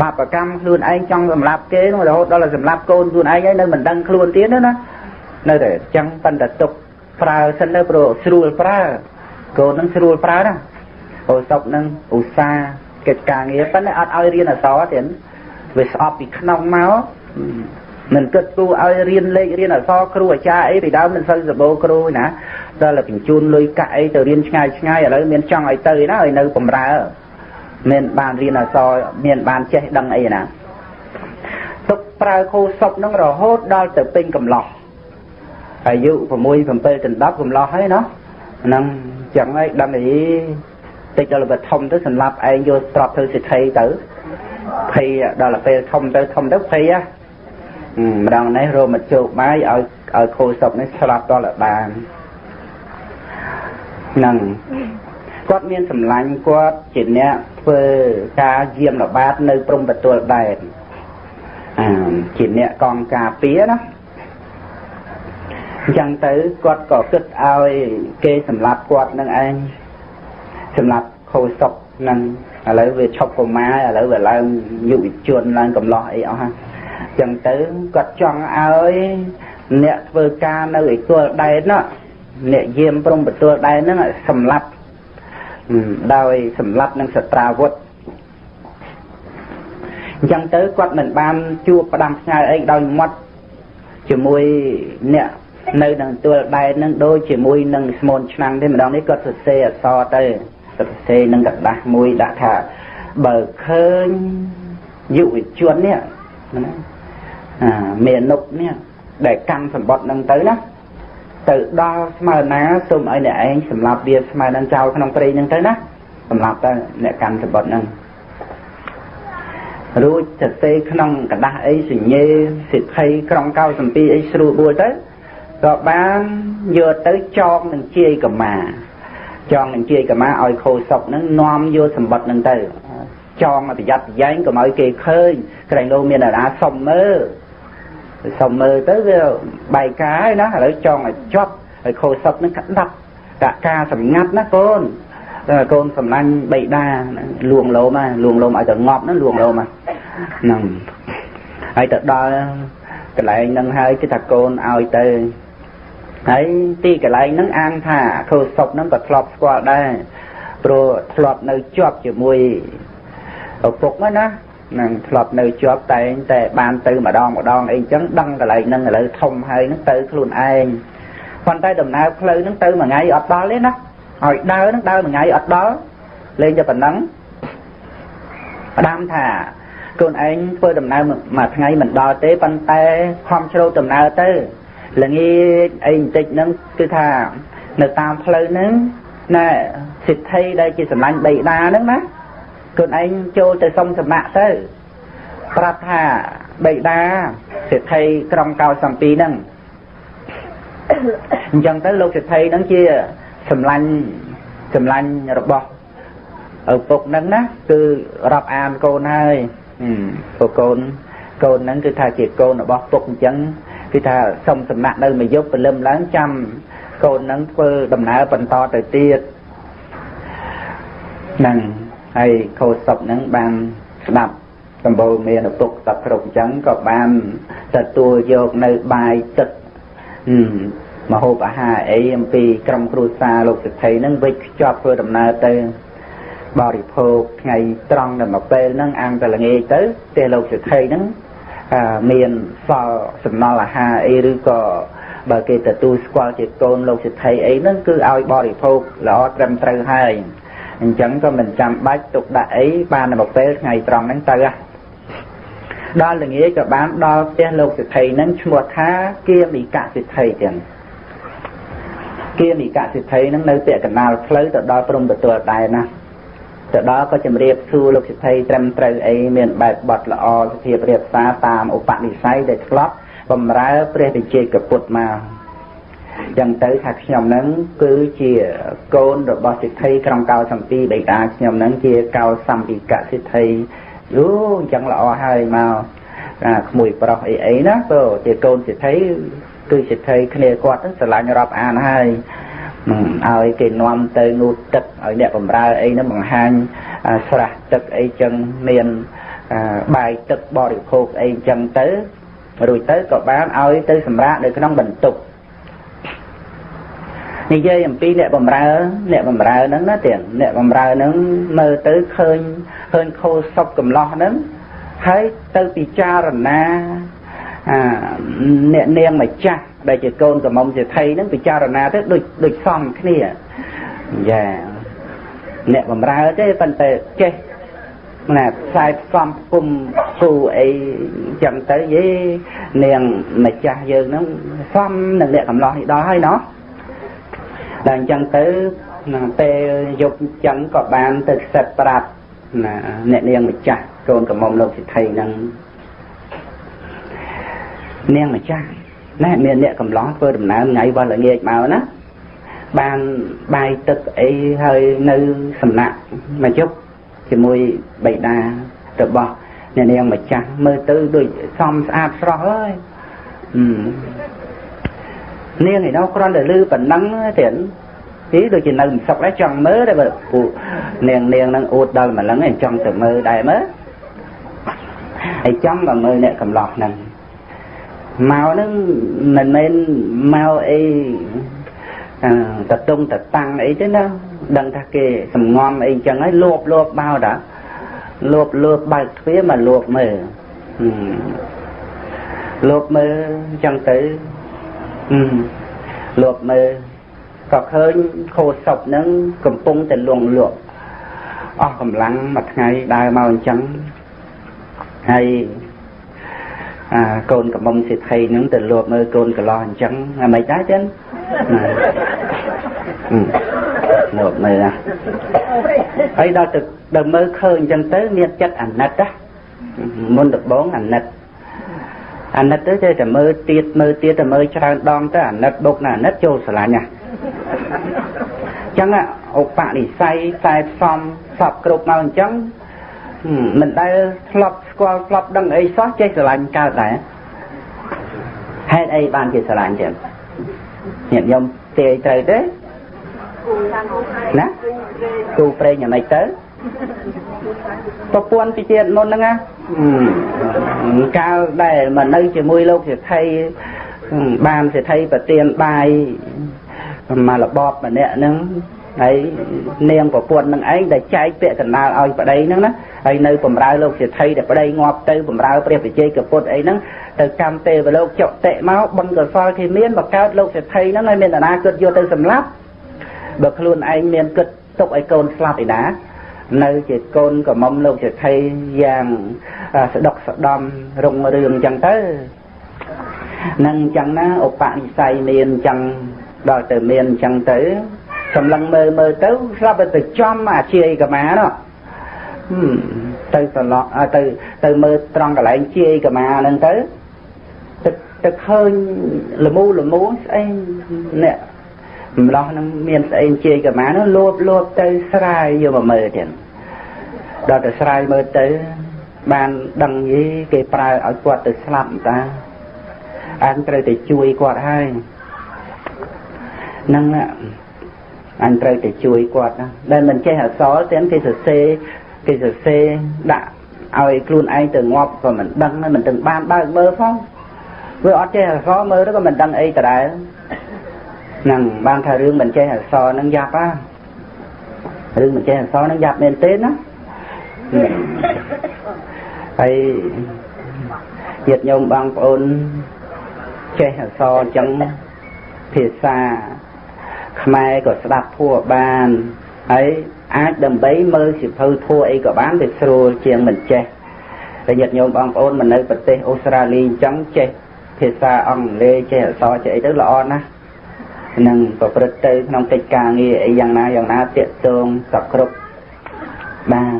បាបកម្មខ្លួនឯងចង់សម្លាប់គេនោះរហូតដល់សម្លាប់កូនខ្លួនឯងហើយនៅមិនដឹងខ្លួនទៀតណានៅតែចឹងប៉ុន្តែទុកប្រើសិនទៅព្រោះស្រួលប្រើកូននឹងស្រួលប្រើណាអូសុកនឹងឧស្សាហ៍ កិច្ចការងារប៉ុន្តែអត់ឲ្យរៀនអក្សរទៀតវាស្អប់ពីក្នុងមកមិនគិតគូឲ្យរៀនលេខរៀនអក្សរគ្រូអាចារ្យអីពីដើមមិនសូវសបោគ្រូណាដល់តែបញ្ជូនលុយកាក់អីទៅរៀនឆ្ងាយឆ្ងាយឥឡូវមានចង់ឲ្យទៅណាឲ្យនៅបំរើមានបានរៀនអក្សរមានបានចេះដឹងអីណាទុកប្រើគូសុកនឹងរហូតដល់ទៅពេញកំឡោះអាយុ6 7ដល់10កំឡោះហើយណោះហ្នឹងចឹងហើយដឹងអី តិចដល់បើធំទៅសម្រាប់ឯងយកស្របធ្វើសិទ្ធិទៅភ័យដល់ពេលធំទៅធំទៅភ័យហ៎ម្ដងនេះរមជោគបាយឲ្យឲ្យគោសុកនេះស្លាប់ដល់បានហ្នឹងគាត់មានសម្លាញ់គាត់ជាអ្នកធ្វើការយាមល្បាតនៅព្រំប្រទល់ដែនអាជាអ្នកកងការពារណាអញ្ចឹងទៅគាត់ក៏គិតឲ្យគេសម្លាប់គាត់នឹងឯង សម្លាប់ខូសុកនឹងឥឡូវវាឈប់កុមារឥឡូវវាឡើងយុវជនឡើងកំឡោះអីអស់ហ្នឹងអញ្ចឹងទៅគាត់ចង់ឲ្យអ្នកធ្វើការនៅឯទល់ដែនណាអ្នកយាមព្រំប្រទល់ដែនហ្នឹងសម្លាប់ដោយសម្លាប់នឹងសត្រាវុធអញ្ចឹងទៅគាត់មិនបានជួបផ្ដាំផ្ញើអីដោយមាត់ជាមួយអ្នកនៅនឹងទួលដែននឹងដូចជាមួយនឹងស្មូនឆ្នាំងទេម្ដងនេះគាត់សរសេរអក្សរទៅ សរសេរនឹងกระดาษមួយដាក់ថាបើឃើញយុវជននេះណាអាមេនុកនេះដែលកម្មសម្បត្តិនឹងទៅណាទៅដល់ស្មើណាសូមឲ្យអ្នកឯងសម្លាប់វាស្មើនឹងចោលក្នុងព្រៃហ្នឹងទៅណាសម្លាប់ទៅអ្នកកម្មសបុតហ្នឹងរួចសរសេរក្នុងกระดาษអីសញ្ញេសិទ្ធិក្រុងកៅសំពីអីស្រួលបួលទៅក៏បានយកទៅចងនឹងជាយកម្មា ចងនឹងជាយកម្មាឲ្យខោសុកហ្នឹងនាំយកសម្បត្តិហ្នឹងទៅចងប្រយ័ត្នប្រយែងកុំឲ្យគេឃើញក្រែងលោមានអារាសុំមើលសុំមើលទៅវាបែកការហើយណាឥឡូវចង់ឲ្យជាប់ឲ្យខូចសុកនឹងក្តាប់តាការសម្ងាត់ណាកូនតែកូនសម្លាញ់បៃតាលួងលោមលួងលោមឲ្យទៅងាប់ណាលួងលោមហ្នឹងហើយទៅដល់កន្លែងហ្នឹងហើយគឺថាកូនឲ្យទៅ ហើយទីកន្លែងហ្នឹងអានថាខូចសុកហ្នឹងក៏ធ្លាប់ស្គាល់ដែរព្រោះធ្លាប់នៅជាប់ជាមួយឪពុកណានឹងធ្លាប់នៅជាប់តែងតែបានទៅម្ដងម្ដងអីចឹងដឹងកន្លែងហ្នឹងឥឡូវធំហើយហ្នឹងទៅខ្លួនឯងប៉ុន្តែដំណើរផ្លូវហ្នឹងទៅមួយថ្ងៃអត់ដល់ទេណាហើយដើរហ្នឹងដើរមួយថ្ងៃអត់ដល់លេងតែប៉ុណ្ណឹងផ្ដាំថាកូនឯងធ្វើដំណើរមួយថ្ងៃមិនដល់ទេប៉ុន្តែខំជ្រោតដំណើរទៅ ល្ងាចអីបន្តិចហ្នឹងគឺថានៅតាមផ្លូវហ្នឹងណែសិទ្ធិដែលជាសម្លាញ់បៃតាហ្នឹងណាខ្លួនឯងចូលទៅសុំសម្បត្តិទៅប្រាប់ថាបៃតាសិទ្ធិក្រុងកោសំពីហ្នឹងអញ្ចឹងទៅលោកសិទ្ធិហ្នឹងជាសម្លាញ់សម្លាញ់របស់ឪពុកហ្នឹងណាគឺរាប់អានកូនហើយព្រោះកូនកូនហ្នឹងគឺថាជាកូនរបស់ពុកអញ្ចឹង គឺថាសុំសំណាក់នៅមួយយប់ព្រលឹមឡើងចាំកូនហ្នឹងធ្វើដំណើរបន្តទៅទៀតហ្នឹងហើយខោសពហ្នឹងបានស្ដាប់សម្បូរមានឪពុកសពគ្រប់អញ្ចឹងក៏បានទទួលយកនៅបាយទឹកមហូបអាហារអីអំពីក្រុមគ្រួសារលោកសិទ្ធិហ្នឹងវិចខ្ជាប់ធ្វើដំណើរទៅបរិភោគថ្ងៃត្រង់នៅមកពេលហ្នឹងអាំងតែល្ងាចទៅទេលោកសិទ្ធិហ្នឹង មានសល់សំណល់អាហារអីឬក៏បើគេទទួលស្គាល់ជាកូនលោកសិទ្ធិអីហ្នឹងគឺឲ្យបរិភោគល្អត្រឹមត្រូវហើយអញ្ចឹងក៏មិនចាំបាច់ទុកដាក់អីបាននៅពេលថ្ងៃត្រង់ហ្នឹងទៅដល់ល្ងាចក៏បានដល់ផ្ទះលោកសិទ្ធិហ្នឹងឈ្មោះថាគៀមីកសិទ្ធិទាំងគៀមីកសិទ្ធិហ្នឹងនៅពាក់កណ្ដាលផ្លូវទៅដល់ព្រំប្រទល់ដែរណា ទៅដល់ក៏ជំរាបសួរលោកសិទ្ធិត្រឹមត្រូវអីមានបែបបត់ល្អសភាពរៀបសារតាមឧបនិស្ស័យដែលធ្លាប់បំរើព្រះវិជ័យកពុទ្ធមកចឹងទៅថាខ្ញុំនឹងគឺជាកូនរបស់សិទ្ធិក្រុងកោសំពីបេតាខ្ញុំនឹងជាកោសម្ពិកសិទ្ធិយូអញ្ចឹងល្អហើយមកអាក្មួយប្រុសអីអីណាទៅជាកូនសិទ្ធិគឺសិទ្ធិគ្នាគាត់ស្រឡាញ់រាប់អានហើយ ឲ្យគេនាំទៅងូតទឹកឲ្យអ្នកបំរើអីហ្នឹងបង្ហាញស្រះទឹកអីចឹងមានបាយទឹកបរិភោគអីចឹងទៅរួចទៅក៏បានឲ្យទៅសម្រាកនៅក្នុងបន្ទប់និយាយអំពីអ្នកបំរើ អ្នកបំរើហ្នឹងណាទៀតអ្នកបំរើហ្នឹងមើលទៅឃើញឃើញខោសពកំឡោះហ្នឹងហើយទៅពិចារណា អាអ្នកនាងម្ចាស់ដែលជាកូនកំមុំសេដ្ឋីហ្នឹងពិចារណាទៅដូចដូចសំគ្នាយ៉ាអ្នកបំរើទេប៉ុន្តែចេះណាខ្សែផ្សំគុំគូអីចឹងទៅយេនាងម្ចាស់យើងហ្នឹងសំនឹងអ្នកកំឡោះនេះដល់ហើយណោះដល់អញ្ចឹងទៅនឹងពេលយប់អញ្ចឹងក៏បានទៅខ្សឹបប្រាប់ណាអ្នកនាងម្ចាស់កូនកំមុំលោកសិទ្ធិហ្នឹង នាងម្ចាស់ណែមានអ្នកកំឡោះធ្វើដំណើរថ្ងៃវល់ល្ងាចមកណាបានបាយទឹកអីហើយនៅសំណាក់មកជប់ជាមួយបៃតារបស់អ្នកនាងម្ចាស់មើលទៅដូចសំស្អាតស្រស់ហើយនាងឯនោះគ្រាន់តែលឺប៉ុណ្ណឹងទៀតទីដូចជានៅមិនសុខដែរចង់មើលតែបើពូនាងនាងនឹងអួតដល់ម្លឹងឯងចង់ទៅមើលដែរមើលហើយចង់មកមើលអ្នកកំឡោះហ្នឹង មកហ្នឹងមិនមែនមកអីតតុងតតាំងអីទេណាដឹងថាគេសំងំអីចឹងហើយលួបលួបមកតាលួបលួបបើកទ្វារមកលួបមើលលួបមើលចឹងទៅលួបមើលក៏ឃើញខោសពហ្នឹងកំពុងតែលងលក់អស់កម្លាំងមួយថ្ងៃដើរមកអញ្ចឹងហើយអា កូនកំមុំសិទ្ធិហ្នឹងទៅលួបមើលកូនកលោះអញ្ចឹងអាមិនដែរចឹងលួបមើលណាហើយដល់ទៅដល់មើលឃើញអញ្ចឹងទៅមានចិត្តអាណិតណាមុនដំបងអាណិតអាណិតទៅចេះតែមើលទៀតមើលទៀតតែមើលច្រើនដងទៅអាណិតបុកណាអាណិតចូលស្រឡាញ់ណាអញ្ចឹងឧបនិស្ស័យតែផ្សំសពគ្រប់មកអញ្ចឹង មិនដែលធ្លាប់ស្គាល់ធ្លាប់ដឹងអីសោះចេះស្រឡាញ់កើតដែរហេតុអីបានជាស្រឡាញ់ចឹងញាតិញោមទាយត្រូវទេណាគូប្រេងយ៉ាងម៉េចទៅប្រពន្ធពីជាតិមុនហ្នឹងណាកាលដែលមកនៅជាមួយលោកសេដ្ឋីបានសេដ្ឋីប្រទានបាយមករបបម្នាក់ហ្នឹង ហើយនាងប្រពន្ធនឹងឯងដែលចែកពាក្យកណ្ដាលឲ្យប្តីហ្នឹងណាហើយនៅបំរើលោកសេដ្ឋីដែលប្តីងាប់ទៅបំរើព្រះវិជ័យកពុទ្ធអីហ្នឹងទៅកម្មទេវលោកចុតិមកបនកសលគេមានបកើតលោកសេដ្ឋីហ្នឹងហើយមានតាណាគិតយកទៅសម្លាប់បើខ្លួនឯងមានគិតទុកឲ្យកូនស្លាប់ឯណានៅជាកូនកំមុំលោកសេដ្ឋីយ៉ាងស្ដុកស្ដំរុងរឿងអញ្ចឹងទៅនឹងអញ្ចឹងណាឧបនិស្ស័យមានអញ្ចឹងដល់ទៅមានអញ្ចឹងទៅ សម្លឹងមើលមើលទៅស្រាប់តែទៅចំអាជាយកមានោះទៅសន្លក់ទៅទៅមើលត្រង់កន្លែងជាយកមាហ្នឹងទៅទៅទៅឃើញលមូលមូស្អីអ្នកម្លោះហ្នឹងមានស្អីជាយកមានោះលោបលោបទៅស្រាយយកមកមើលទៀតដល់ទៅស្រាយមើលទៅបានដឹងយីគេប្រើឲ្យគាត់ទៅស្លាប់តាអញត្រូវតែជួយគាត់ហើយហ្នឹង អញត្រូវតែជួយគាត់ណាដែលមិនចេះអសរទាំងគេសរសេរគេសរសេរដាក់ឲ្យខ្លួនឯងទៅងាប់ក៏មិនដឹងមិនទាំងបានបើកមើលផងវាអត់ចេះអសរមើលទៅក៏មិនដឹងអីដដែលហ្នឹងបានថារឿងមិនចេះអសរហ្នឹងយ៉ាប់ណារឿងមិនចេះអសរហ្នឹងយ៉ាប់មែនទេណាហើយញាតិញោមបងប្អូនចេះអសរអញ្ចឹងភាសា ខ្មែរក៏ស្ដាប់ធัวបានហើយអាចដើម្បីមើលសិភៅធัวអីក៏បានទៅស្រួលជាងមិនចេះតែញាតិញោមបងប្អូនមកនៅប្រទេសអូស្ត្រាលីអញ្ចឹងចេះភាសាអង់គ្លេសចេះអក្សរចេះអីទៅល្អណាស់នឹងប្រព្រឹត្តទៅក្នុងកិច្ចការងារអីយ៉ាងណាយ៉ាងណាតាកតងសគ្រប់បាន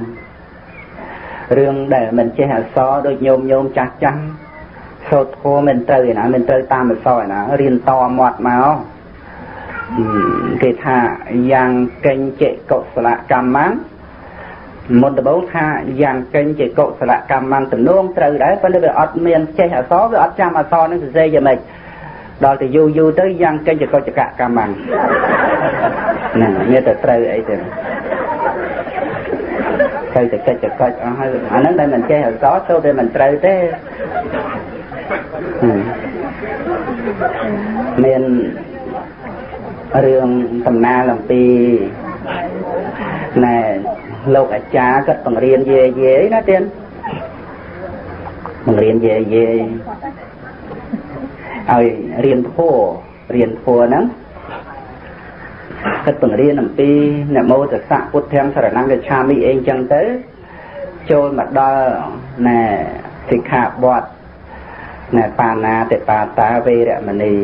រឿងដែលមិនចេះអក្សរដូចញោមញោមចាស់ចាស់សូត្រធម៌មិនត្រូវឯណាមិនត្រូវតាមអក្សរឯណារៀនតមាត់មក គេថាយ៉ាងកេញចេកុសលកម្មੰមុនដំបូងថាយ៉ាងកេញចេកុសលកម្មੰទំនងត្រូវដែរប៉ុន្តែវាអត់មានចេះអក្សរវាអត់ចាំអក្សរនឹងសរសេរយ៉ាងម៉េចដល់ទៅយូរយូរទៅយ៉ាងកេញចេកុចកកម្មੰហ្នឹងមានតែត្រូវអីទៅត្រូវតែកិច្ចកិច្ចអស់ហើយអាហ្នឹងដែលមិនចេះអក្សរទៅតែមិនត្រូវទេមាន រឿងដំណើរអំពីណែលោកអាចារ្យគាត់បង្រៀនយាយយាយណាទៀតបង្រៀនយាយយាយឲ្យរៀនធัวរៀនធัวហ្នឹងគាត់បង្រៀនអំពីនមោតសៈពុទ្ធាំសរណង្កឆាមិអីចឹងទៅចូលមកដល់ណែសិក្ខាបទណែបាណាតិបាតាវេរមណី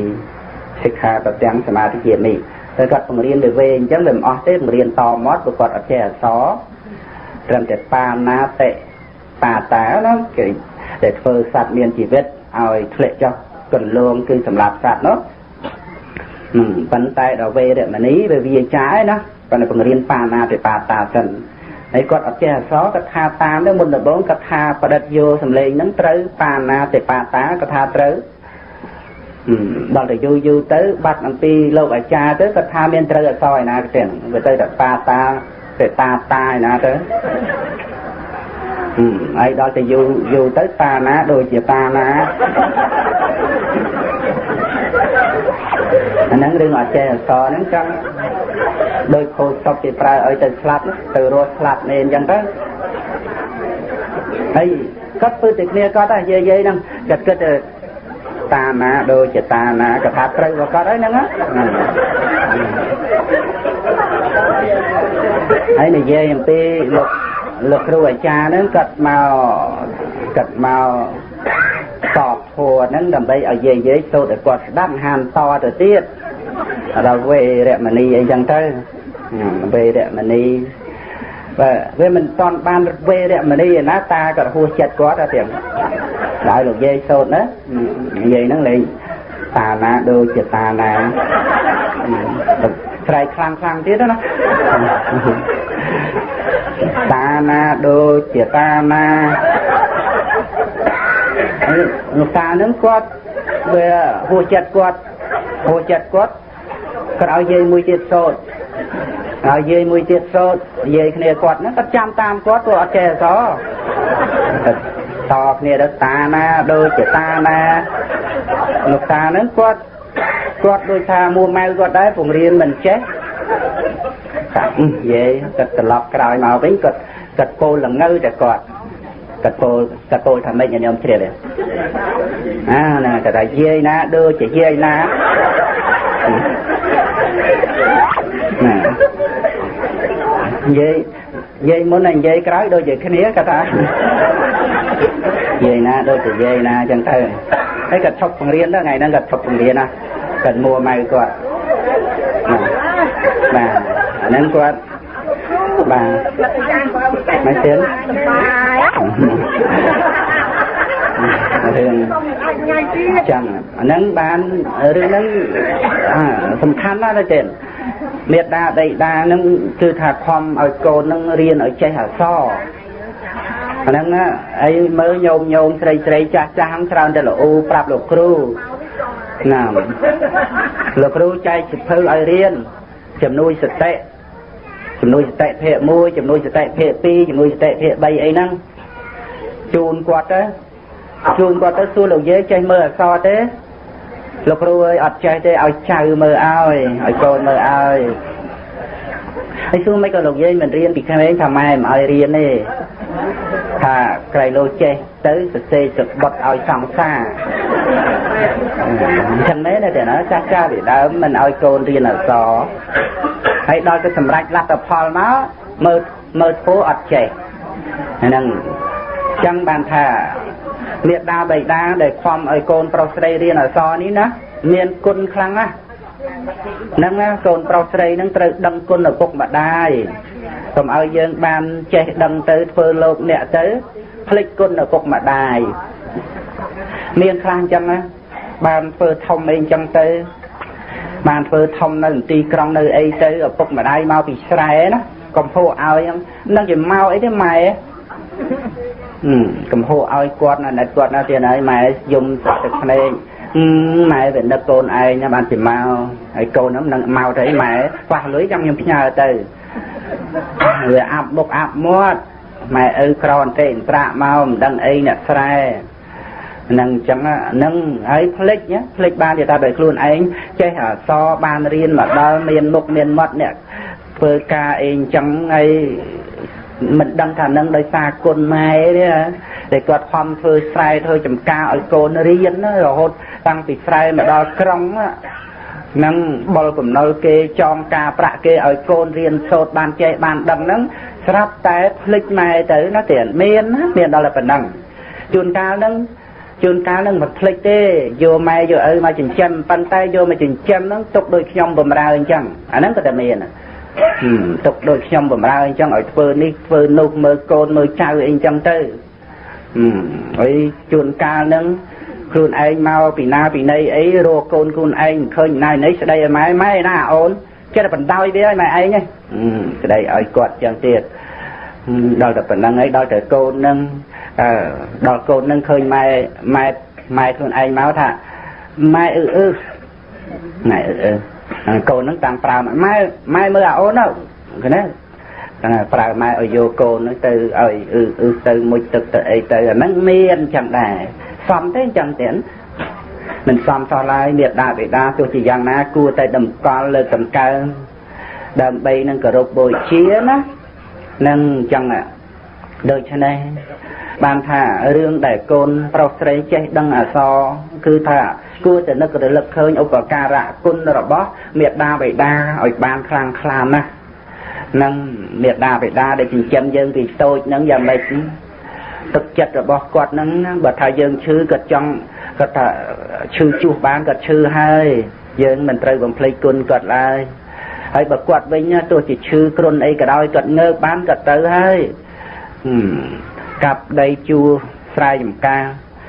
សិក្ខាប្រទាំងសមាធិជានេះតែគាត់បង្រៀនទៅវែងអញ្ចឹងវាមិនអស់ទេបង្រៀនតមកព្រោះគាត់អត់ចេះអក្សរត្រឹមតែបាណាតិបាតាណាគេដែលធ្វើសត្វមានជីវិតឲ្យធ្លាក់ចុះកន្លងគឺសម្រាប់សត្វនោះប៉ុន្តែដល់វេរមណីវាវាចាឯណាប៉ុន្តែបង្រៀនបាណាតិបាតាសិនហើយគាត់អត់ចេះអក្សរគាត់ថាតាមទៅមុនដំបូងគាត់ថាប្រឌិតយកសម្លេងហ្នឹងត្រូវបាណាតិបាតាគាត់ថាត្រូវ ដល់ទៅយូរយូរទៅបាត់អំពីលោកអាចារ្យទៅគាត់ថាមានត្រូវអក្សរឯណាទៀតវាទៅតែបាតាទៅតាតាឯណាទៅហើយដល់ទៅយូរយូរទៅតាណាដូចជាតាណាអាហ្នឹងរឿងអចេះអសរហ្នឹងចង់ដោយខូចតុកគេប្រើឲ្យទៅស្លាប់ទៅរស់ស្លាប់នេះអញ្ចឹងទៅហើយគាត់ពើតែគ្នាគាត់តែយាយយាយហ្នឹងគាត់គិតទៅ តាណាដូចជាតាណាក៏ថាត្រូវរបស់គាត់ហើយហ្នឹងហើយនិយាយអំពីលោកលោកគ្រូអាចារ្យហ្នឹងគាត់មកគាត់មកតបធัวហ្នឹងដើម្បីឲ្យយាយយាយសូត្រឲ្យគាត់ស្ដាប់ហានតទៅទៀតដល់វេរមណីអីចឹងទៅវេរមណី បាទវាមិនតន់បានវេរមណីឯណាតាក៏រហួសចិត្តគាត់ទៅទៀតដល់លោកយាយសូត្រណាយាយហ្នឹងលេងតាណាដូចជាតាណាស្រែកខ្លាំងខ្លាំងទៀតណាតាណាដូចជាតាណាលោកតាហ្នឹងគាត់វាហួសចិត្តគាត់ហួសចិត្តគាត់គាត់ឲ្យយាយមួយទៀតសូត្រឲ្យយាយមួយទៀតសូត្រនិយាយគ្នាគាត់ហ្នឹងគាត់ចាំតាមគាត់គាត់អត់ចេះអសរតគ្នាទៅតាណាដូចជាតាណាលោកតាហ្នឹងគាត់គាត់ដូចថាមួម៉ៅគាត់ដែរពង្រៀនមិនចេះតានិយាយគាត់ត្រឡប់ក្រោយមកវិញគាត់គាត់ពោលល្ងៅតែគាត់គាត់ពោលគាត់ពោលថាម៉េចខ្ញុំជ្រាបទេអាណាគាត់ថាយាយណាដូចជាយាយណាណា និយាយនិយាយមុនហើយនិយាយក្រោយដូចជាគ្នាគាត់ថានិយាយណាដូចជានិយាយណាអញ្ចឹងទៅហើយគាត់ឈប់បង្រៀនទៅថ្ងៃហ្នឹងគាត់ឈប់បង្រៀនណាគាត់មួម៉ៅគាត់បាទអាហ្នឹងគាត់បាទមិនទៀតរឿងចឹងអាហ្នឹងបានរឿងហ្នឹងសំខាន់ណាស់ទៅទៀត មេដាដីដាហ្នឹងគឺថាខំឲ្យកូនហ្នឹងរៀនឲ្យចេះអក្សរអាហ្នឹងអីមើលញោមញោមស្រីស្រីចាស់ចាស់ច្រើនតែល្អប្រាប់លោកគ្រូណាមលោកគ្រូចែកសិភៅឲ្យរៀនជំនួយសតិជំនួយសតិភេទ1ជំនួយសតិភេទ2ជំនួយសតិភេទ3អីហ្នឹងជូនគាត់ទៅជូនគាត់ទៅសួរលោកយាយចេះមើលអក្សរទេ លោកគ្រូអើយអត់ចេះទេឲ្យចៅមើលឲ្យឲ្យកូនមើលឲ្យហើយសួរមិនក៏លោកយាយមិនរៀនពីក្មេងថាម៉ែមិនឲ្យរៀនទេថាក្រៃលោចេះទៅសរសេរសបុតឲ្យសង្សារអញ្ចឹងមែនទេណាចាស់ចាស់ពីដើមមិនឲ្យកូនរៀនអក្សរហើយដល់ទៅសម្រេចលទ្ធផលមកមើលមើលធ្វើអត់ចេះហ្នឹងអញ្ចឹងបានថា មេដាបៃតាដែលខំឲ្យកូនប្រុសស្រីរៀនអក្សរនេះណាមានគុណខ្លាំងណាស់ហ្នឹងណាកូនប្រុសស្រីហ្នឹងត្រូវដឹងគុណឪពុកម្ដាយកុំឲ្យយើងបានចេះដឹងទៅធ្វើលោកអ្នកទៅភ្លេចគុណឪពុកម្ដាយមានខ្លះអញ្ចឹងណាបានធ្វើធំអីអញ្ចឹងទៅបានធ្វើធំនៅទីក្រុងនៅអីទៅឪពុកម្ដាយមកពីស្រែណាកំភោឲ្យនឹងជាមកអីទេម៉ែ កំហូឲ្យគាត់ណាត់គាត់ណាទៀតហើយម៉ែយំទឹកភ្នែកម៉ែវានឹកកូនឯងបានពីមកហើយកូនហ្នឹងនឹងមកទៅម៉ែខ្វះលុយចាំខ្ញុំផ្ញើទៅវាអាប់មុខអាប់មាត់ម៉ែឪក្រអន្តិអន្ត្រាក់មកមិនដឹងអីអ្នកស្រែនឹងអញ្ចឹងនឹងហើយផ្លិចផ្លិចបានតែដោយខ្លួនឯងចេះអសបានរៀនមកដល់មានមុខមានមាត់អ្នកធ្វើការអីអញ្ចឹងហើយ មិនដឹងថានឹងដោយសារគុណម៉ែទេដែលគាត់ខំធ្វើស្រែធ្វើចំការឲ្យកូនរៀនរហូតតាំងពីស្រែមកដល់ក្រុងនឹងបលកំណុលគេចងការប្រាក់គេឲ្យកូនរៀនសូត្របានចេះបានដឹងហ្នឹងស្រាប់តែភ្លេចម៉ែទៅណាទៀតមានណាមានដល់តែប៉ុណ្ណឹងជួនកាលហ្នឹងជួនកាលហ្នឹងមិនភ្លេចទេយកម៉ែយកឪមកចិញ្ចឹមប៉ុន្តែយកមកចិញ្ចឹមហ្នឹងទុកដូចខ្ញុំបំរើអញ្ចឹងអាហ្នឹងក៏តែមាន ទុកដូចខ្ញុំបំរើអញ្ចឹងឲ្យធ្វើនេះធ្វើនោះមើលកូនមើលចៅអីអញ្ចឹងទៅហើយជួនកាលហ្នឹងខ្លួនឯងមកពីណាពីណីអីរកកូនខ្លួនឯងមិនឃើញណាណីស្ដីឲ្យម៉ែម៉ែណាអូនចិត្តបណ្ដោយវាឲ្យម៉ែឯងស្ដីឲ្យគាត់ចឹងទៀតដល់តែប៉ុណ្្នឹងហើយដល់តែកូននឹងអឺដល់កូននឹងឃើញម៉ែម៉ែម៉ែខ្លួនឯងមកថាម៉ែអឺអឺម៉ែអឺអឺ កូននឹងតាំងប្រើម៉ែម៉ែមើលអាអូនទៅឃើញទេតែប្រើម៉ែឲ្យយកកូននឹងទៅឲ្យអឺអឺទៅមួយទឹកទៅអីទៅអាហ្នឹងមានចឹងដែរសមទេចឹងទៀតមិនសមសោះឡើយមេដាបេដាទោះជាយ៉ាងណា គួរតែតម្កល់លើកង្កើងដើម្បីនឹងគោរពបូជាណានឹងចឹងដូច្នេះ បានថារឿងដែលកូនប្រុសស្រីចេះដឹងអសរគឺថាគួរតែនឹករលឹកឃើញឧបការៈគុណរបស់មេដាបេដាឲ្យបានខ្លាំងខ្លាណាស់នឹងមេដាបេដាដែលចិញ្ចឹមយើងពីតូចនឹងយ៉ាងម៉េចទឹកចិត្តរបស់គាត់ហ្នឹងបើថាយើងឈឺគាត់ចង់គាត់ថាឈឺជួសបានគាត់ឈឺហើយយើងមិនត្រូវបំភ្លេចគុណគាត់ឡើយហើយបើគាត់វិញទោះជាឈឺគ្រុនអីក៏ដោយគាត់ងើបបានគាត់ទៅហើយ កាប់ដីជួស្រែចម្ការ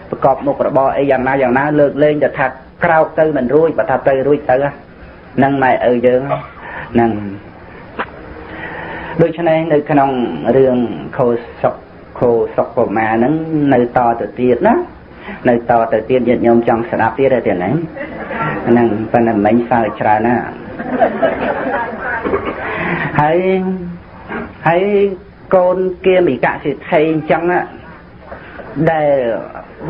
ប្រកបមុខរបរអីយ៉ាងណាយ៉ាងណាលើកលែងតែថាក្រោកទៅមិនរួចបើថាទៅរួចទៅហ្នឹងម៉ែឪយើងហ្នឹងដូច្នេះនៅក្នុងរឿងខោសុកខោសុកប្រមាហ្នឹងនៅតទៅទៀតណានៅតទៅទៀតញាតិញោមចង់ស្ដាប់ទៀតទេហ្នឹងហ្នឹងប៉ុន្តែមិញសើច្រើនណាហើយហើយ កូនគៀមិកសិទ្ធិអញ្ចឹងដែល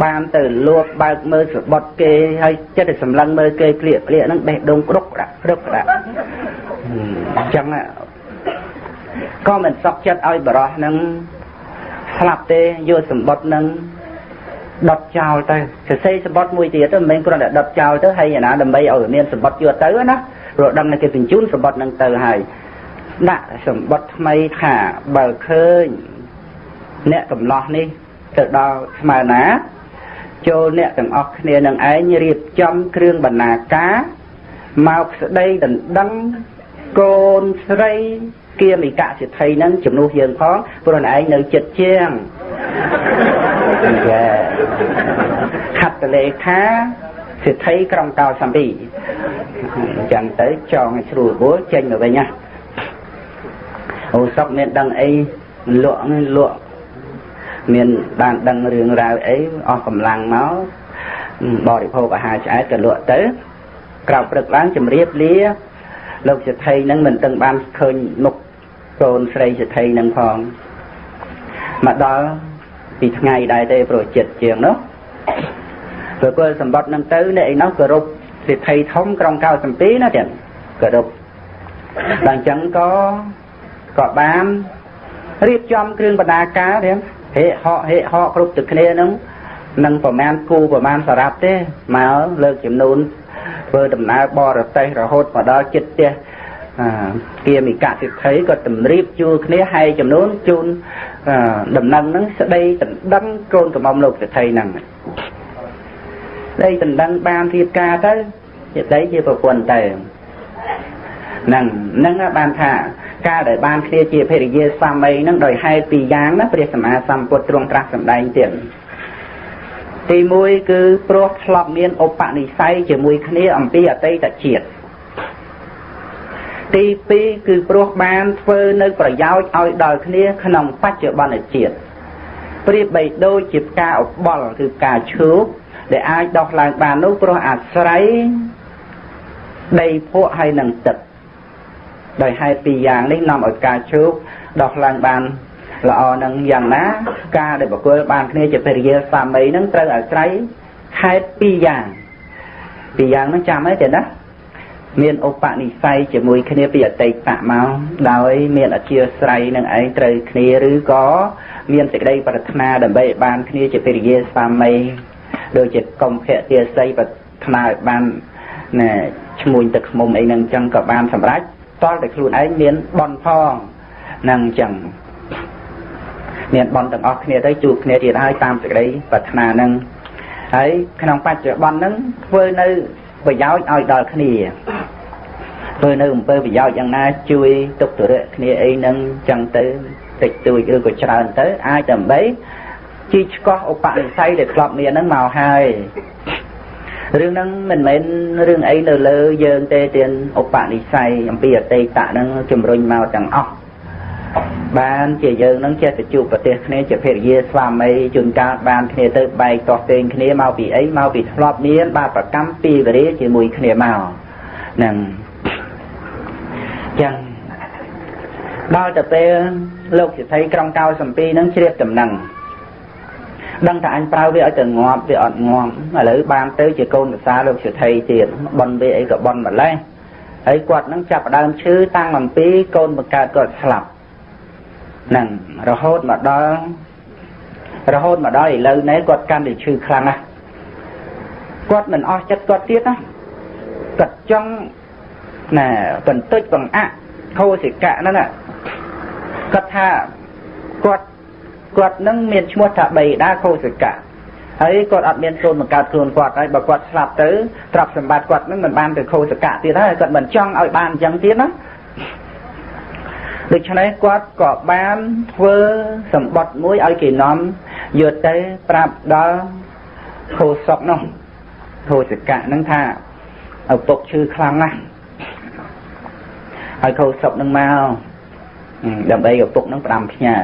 បានទៅលួចបើកមើលសបុតគេហើយចិត្តតែសម្លឹងមើលគេក្លៀកក្លៀកហ្នឹងបេះដូងក្រុកដាក់ក្រុកដាក់អញ្ចឹងក៏មិនសក់ចិត្តឲ្យបរោះហ្នឹងស្លាប់ទេយកសម្បត្តិនឹងដុតចោលទៅសរសេរសម្បត្តិមួយទៀតទៅមិនមែនគ្រាន់តែដុតចោលទៅហើយអាណាដើម្បីឲ្យមានសម្បត្តិយកទៅណាព្រោះដឹងតែគេបញ្ជូនសម្បត្តិនឹងទៅហើយ ដាក់សម្បត្តិថ្មីថាបើឃើញអ្នកកំឡោះនេះទៅដល់ស្មើណា ចូលអ្នកទាំងអស់គ្នានឹងឯងរៀបចំគ្រឿងបណ្ណាការមកស្ដីដណ្ដឹងកូនស្រីគៀមិកសិទ្ធិនឹងជំនួសយើងផងព្រោះឯងនៅចិត្តជាងចាខត្តលេខាសិទ្ធិក្រុងកោសំពីអញ្ចឹងទៅចងឲ្យស្រួលបួលចេញមកវិញណា អូសុកមានដឹងអីលក់លក់មានបានដឹងរឿងរ៉ាវអីអស់កម្លាំងមកបរិភោគអាហារឆ្អែតក៏លក់ទៅក្រៅព្រឹកឡើងជំរាបលាលោកសិទ្ធិនឹងមិនទាំងបានឃើញមុខកូនស្រីសិទ្ធិនឹងផងមកដល់ពីថ្ងៃដែរទេប្រចិត្តជាងនោះព្រោះគល់សម្បត្តិនឹងទៅអ្នកឯនោះគោរពសិទ្ធិធំក្រុង92ណាទៀតគោរពដល់អញ្ចឹងក៏ ក៏បានរៀបចំគ្រឿងបណ្ដាការទៀតហេហកហេហកគ្រប់ទឹកគ្នានឹងនឹងប្រមាណគូប្រមាណសារ៉ាប់ទេមកលើកចំនួនធ្វើដំណើរបរទេសរហូតមកដល់ចិត្តផ្ទះគៀមិកសិទ្ធិក៏តម្រៀបជួលគ្នាហើយចំនួនជូនដំណឹងហ្នឹងស្ដីដណ្ដឹងកូនកំមុំលោកសិទ្ធិហ្នឹងស្ដីដណ្ដឹងបានរៀបការទៅជាដីជាប្រពន្ធទៅហ្នឹងហ្នឹងបានថា ការដែលបានគ្នាជាភរិយាស្វាមីហ្នឹងដោយហេតុពីរយ៉ាងណាព្រះសម្មាសម្ពុទ្ធទ្រង់ត្រាស់សម្ដែងទៀតទី1គឺព្រោះធ្លាប់មានឧបនិស្ស័យជាមួយគ្នាអំពីអតីតជាតិទី2គឺព្រោះបានធ្វើនៅប្រយោជន៍ឲ្យដល់គ្នាក្នុងបច្ចុប្បន្នជាតិប្រៀបបីដូចជាផ្កាអបលគឺផ្កាឈូកដែលអាចដោះឡើងបាននោះព្រោះអាស្រ័យដីភក់ហើយនឹងទឹក ដោយហេតុពីរយ៉ាងនេះនាំឲ្យការជោគដោះឡើងបានល្អនឹងយ៉ាងណា ការដែលបកគលបានគ្នាជាភរិយាស្វាមីនឹងត្រូវអាស្រ័យហេតុពីរយ៉ាងពីរយ៉ាងហ្នឹងចាំហើយទេណាមានឧបនិស្ស័យជាមួយគ្នាពីអតីតមកដោយមានអធិស្រ័យនឹងឯងត្រូវគ្នាឬក៏មានសេចក្តីប្រាថ្នាដើម្បីឲ្យបានគ្នាជាភរិយាស្វាមីដូចជាកុំភៈទាស័យប្រាថ្នាឲ្យបានណែឈ្មួញទឹកខ្មុំអីហ្នឹងអញ្ចឹងក៏បានសម្រេច តលតែខ្លួនឯងមានបនផងនឹងអញ្ចឹងមានបនទាំងអស់គ្នាទៅជួបគ្នាទៀតហើយតាមសេចក្តីប្រាថ្នានឹងហើយក្នុងបច្ចុប្បន្នហ្នឹងធ្វើនៅប្រយោជន៍ឲ្យដល់គ្នាធ្វើនៅអំពើប្រយោជន៍យ៉ាងណា ជួយទុកទរៈគ្នាអីហ្នឹងចឹងទៅតិចតួចឬក៏ច្រើនទៅ អាចដើម្បីជីឆ្កោះឧបនិស្ស័យដែលធ្លាប់មានហ្នឹងមកហើយ រឿងហ្នឹងមិនមែនរឿងអីនៅលើយើងទេទានឧបនិស្ស័យអំពីអតីតហ្នឹងជំរុញមកទាំងអស់បានជាយើងនឹងចេះទៅជួបប្រទេសគ្នាជាភរិយាស្វាមីជួនកាលបានគ្នាទៅបែកតោះតេងគ្នាមកពីអីមកពីធ្លាប់មានបាបប្រកម្មពីវេរាជាមួយគ្នាមកហ្នឹងចឹងដល់ទៅពេលលោកសិទ្ធិក្រុងកៅសំពីនឹងជ្រាបដំណឹង ដឹងថាអញប្រើវាឲ្យទៅងាប់វាអត់ងាប់ឥឡូវបានទៅជាកូនភាសាលោកសិទ្ធិទៀតបនវាអីក៏បនម្លេះហើយគាត់នឹងចាប់ដើមឈឺតាំងអំពីកូនបង្កើតគាត់ស្លាប់ហ្នឹងរហូតមកដល់រហូតមកដល់ឥឡូវនេះគាត់កាន់តែឈឺខ្លាំងណាស់គាត់មិនអស់ចិត្តគាត់ទៀតណាគាត់ចង់ណែបន្តិចបង្អាក់ខោសិកៈហ្នឹងគាត់ថាគាត់ គាត់នឹងមានឈ្មោះថាបៃតាខោសិកៈហើយគាត់អត់មានកូនបង្កើតខ្លួនគាត់ហើយបើគាត់ស្លាប់ទៅទ្រព្យសម្បត្តិគាត់នឹងមិនបានទៅខោសកៈទៀតហើយគាត់មិនចង់ឲ្យបានអញ្ចឹងទៀតណាដូច្នេះគាត់ក៏បានធ្វើសម្បត្តិមួយឲ្យគេនាំយកទៅប្រាប់ដល់ខោសុកនោះខោសកៈនឹងថាឪពុកឈឺខ្លាំងណាស់ហើយខោសុកនឹងមកដើម្បីឪពុកនឹងផ្ដាំផ្ញើ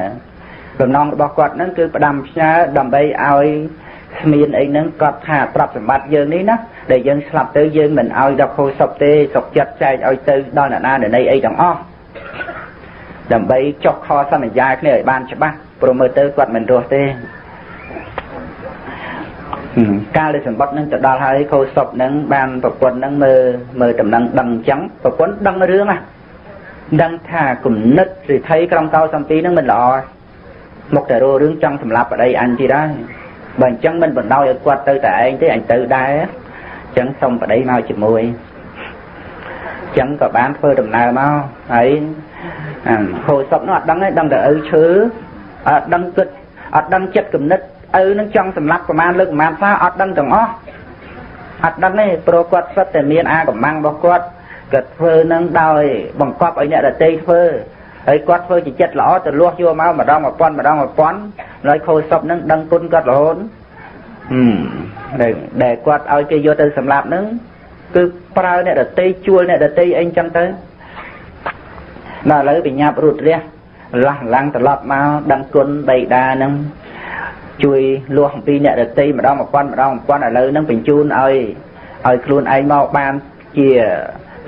បំណងរបស់គាត់នឹងគឺផ្ដាំផ្ញើដើម្បីឲ្យស្មានអីហ្នឹងគាត់ថាទ្រព្យសម្បត្តិយើងនេះណាដែលយើងស្លាប់ទៅយើងមិនឲ្យដល់ខោសុកទេសុកចិត្តចែកឲ្យទៅដល់អ្នកណាអ្នកណីអីទាំងអស់ដើម្បីចុះខសន្យាគ្នាឲ្យបានច្បាស់ព្រោះមើលទៅគាត់មិនរស់ទេកាលដែលសម្បត្តិនឹងទៅដល់ហើយខោសុកនឹងបានប្រពន្ធនឹងមើលមើលដំណឹងដឹងអញ្ចឹងប្រពន្ធដឹងរឿងណាដឹងថាគំនិតសិទ្ធិក្រុមកោសំពីនឹងមិនល្អ មកតែរោរឿងចង់សម្លាប់ប្តីអញទៀតហើយបើអញ្ចឹងមិនបណ្ដោយឲ្យគាត់ទៅតែឯងទេអញទៅដែរអញ្ចឹងសុំប្តីមកជាមួយអញ្ចឹងក៏បានធ្វើដំណើរមកហើយហូរសុកនោះអត់ដឹងទេដឹងតែឪឈើអត់ដឹងគិតអត់ដឹងចិត្តគំនិតឪនឹងចង់សម្លាប់ប្រមាណលើកប្រមាណផ្សារអត់ដឹងទាំងអស់អត់ដឹងទេព្រោះគាត់សុទ្ធតែមានអាកម្បាំងរបស់គាត់គាត់ធ្វើនឹងដោយបង្កប់ឲ្យអ្នកដតីធ្វើ ហើយគាត់ធ្វើជាចិត្តល្អទៅលាស់យកមកម្ដងមួយពាន់ម្ដងមួយពាន់ហើយខូចសពនឹងដឹងគុណគាត់រហូតហឹមដែលគាត់ឲ្យគេយកទៅសម្លាប់នឹងគឺប្រើអ្នកដតីជួលអ្នកដតីអីចឹងទៅដល់ឥឡូវបញ្ញាប់រូតរះលាស់ឡាំងត្រឡប់មកដឹងគុណបៃតានឹងជួយលួសអំពីអ្នកដតីម្ដងមួយពាន់ម្ដងមួយពាន់ឥឡូវនឹងបញ្ជូនឲ្យឲ្យខ្លួនឯងមកបានជា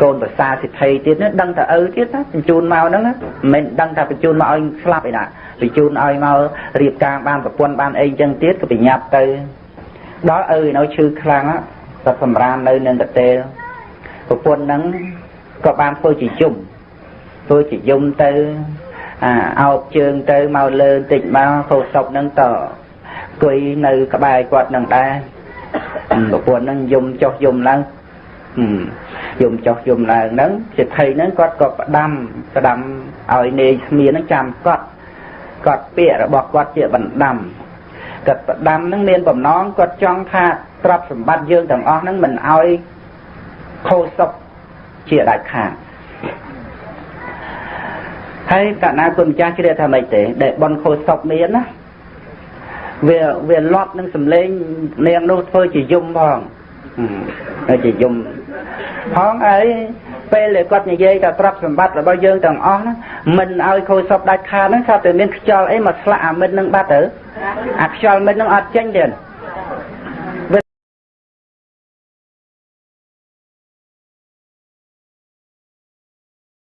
កូនប្រសាសិទ្ធិទៀតនឹងដឹងតែឪទៀតណាបញ្ជូនមកហ្នឹងមិនមែនដឹងតែបញ្ជូនមកឲ្យស្លាប់ឯណាបញ្ជូនឲ្យមករៀបការបានប្រពន្ធបានអីចឹងទៀតក៏ប្រញាប់ទៅដល់ឪនៅឈឺខ្លាំងក៏សម្រាននៅនឹងកតេលប្រពន្ធហ្នឹងក៏បានធ្វើជាយំធ្វើជាយំទៅអាអោបជើងទៅមកលើបន្តិចមកខោសពហ្នឹងតគួយនៅក្បែរគាត់នឹងដែរប្រពន្ធហ្នឹងយំចុះយំឡើង យំចុះយំឡើងហ្នឹងសិទ្ធិហ្នឹងគាត់ក៏ផ្ដាំផ្ដាំឲ្យនាយស្មៀនហ្នឹងចាំកត់កត់ពាក្យរបស់គាត់ជាបណ្ដាំគាត់ផ្ដាំហ្នឹងមានបំណងគាត់ចង់ថាទ្រព្យសម្បត្តិយើងទាំងអស់ហ្នឹងមិនឲ្យខូចសុខជាដាច់ខាតហើយកណាគុណម្ចាស់ជ្រាបថាម៉េចទេដែលបនខូចសុខមានណាវាវាលត់នឹងសំឡេងនាងនោះធ្វើជាយំផង ហើយជាយំផងអីពេលដែលគាត់និយាយថាទ្រព្យសម្បត្តិរបស់យើងទាំងអស់ហ្នឹងមិនឲ្យខូចសពដាច់ខាតហ្នឹងថាតែមានខ្យល់អីមកស្លាក់អាមិត្តនឹងបាត់ទៅអាខ្យល់មិត្តនឹងអត់ចេញទេ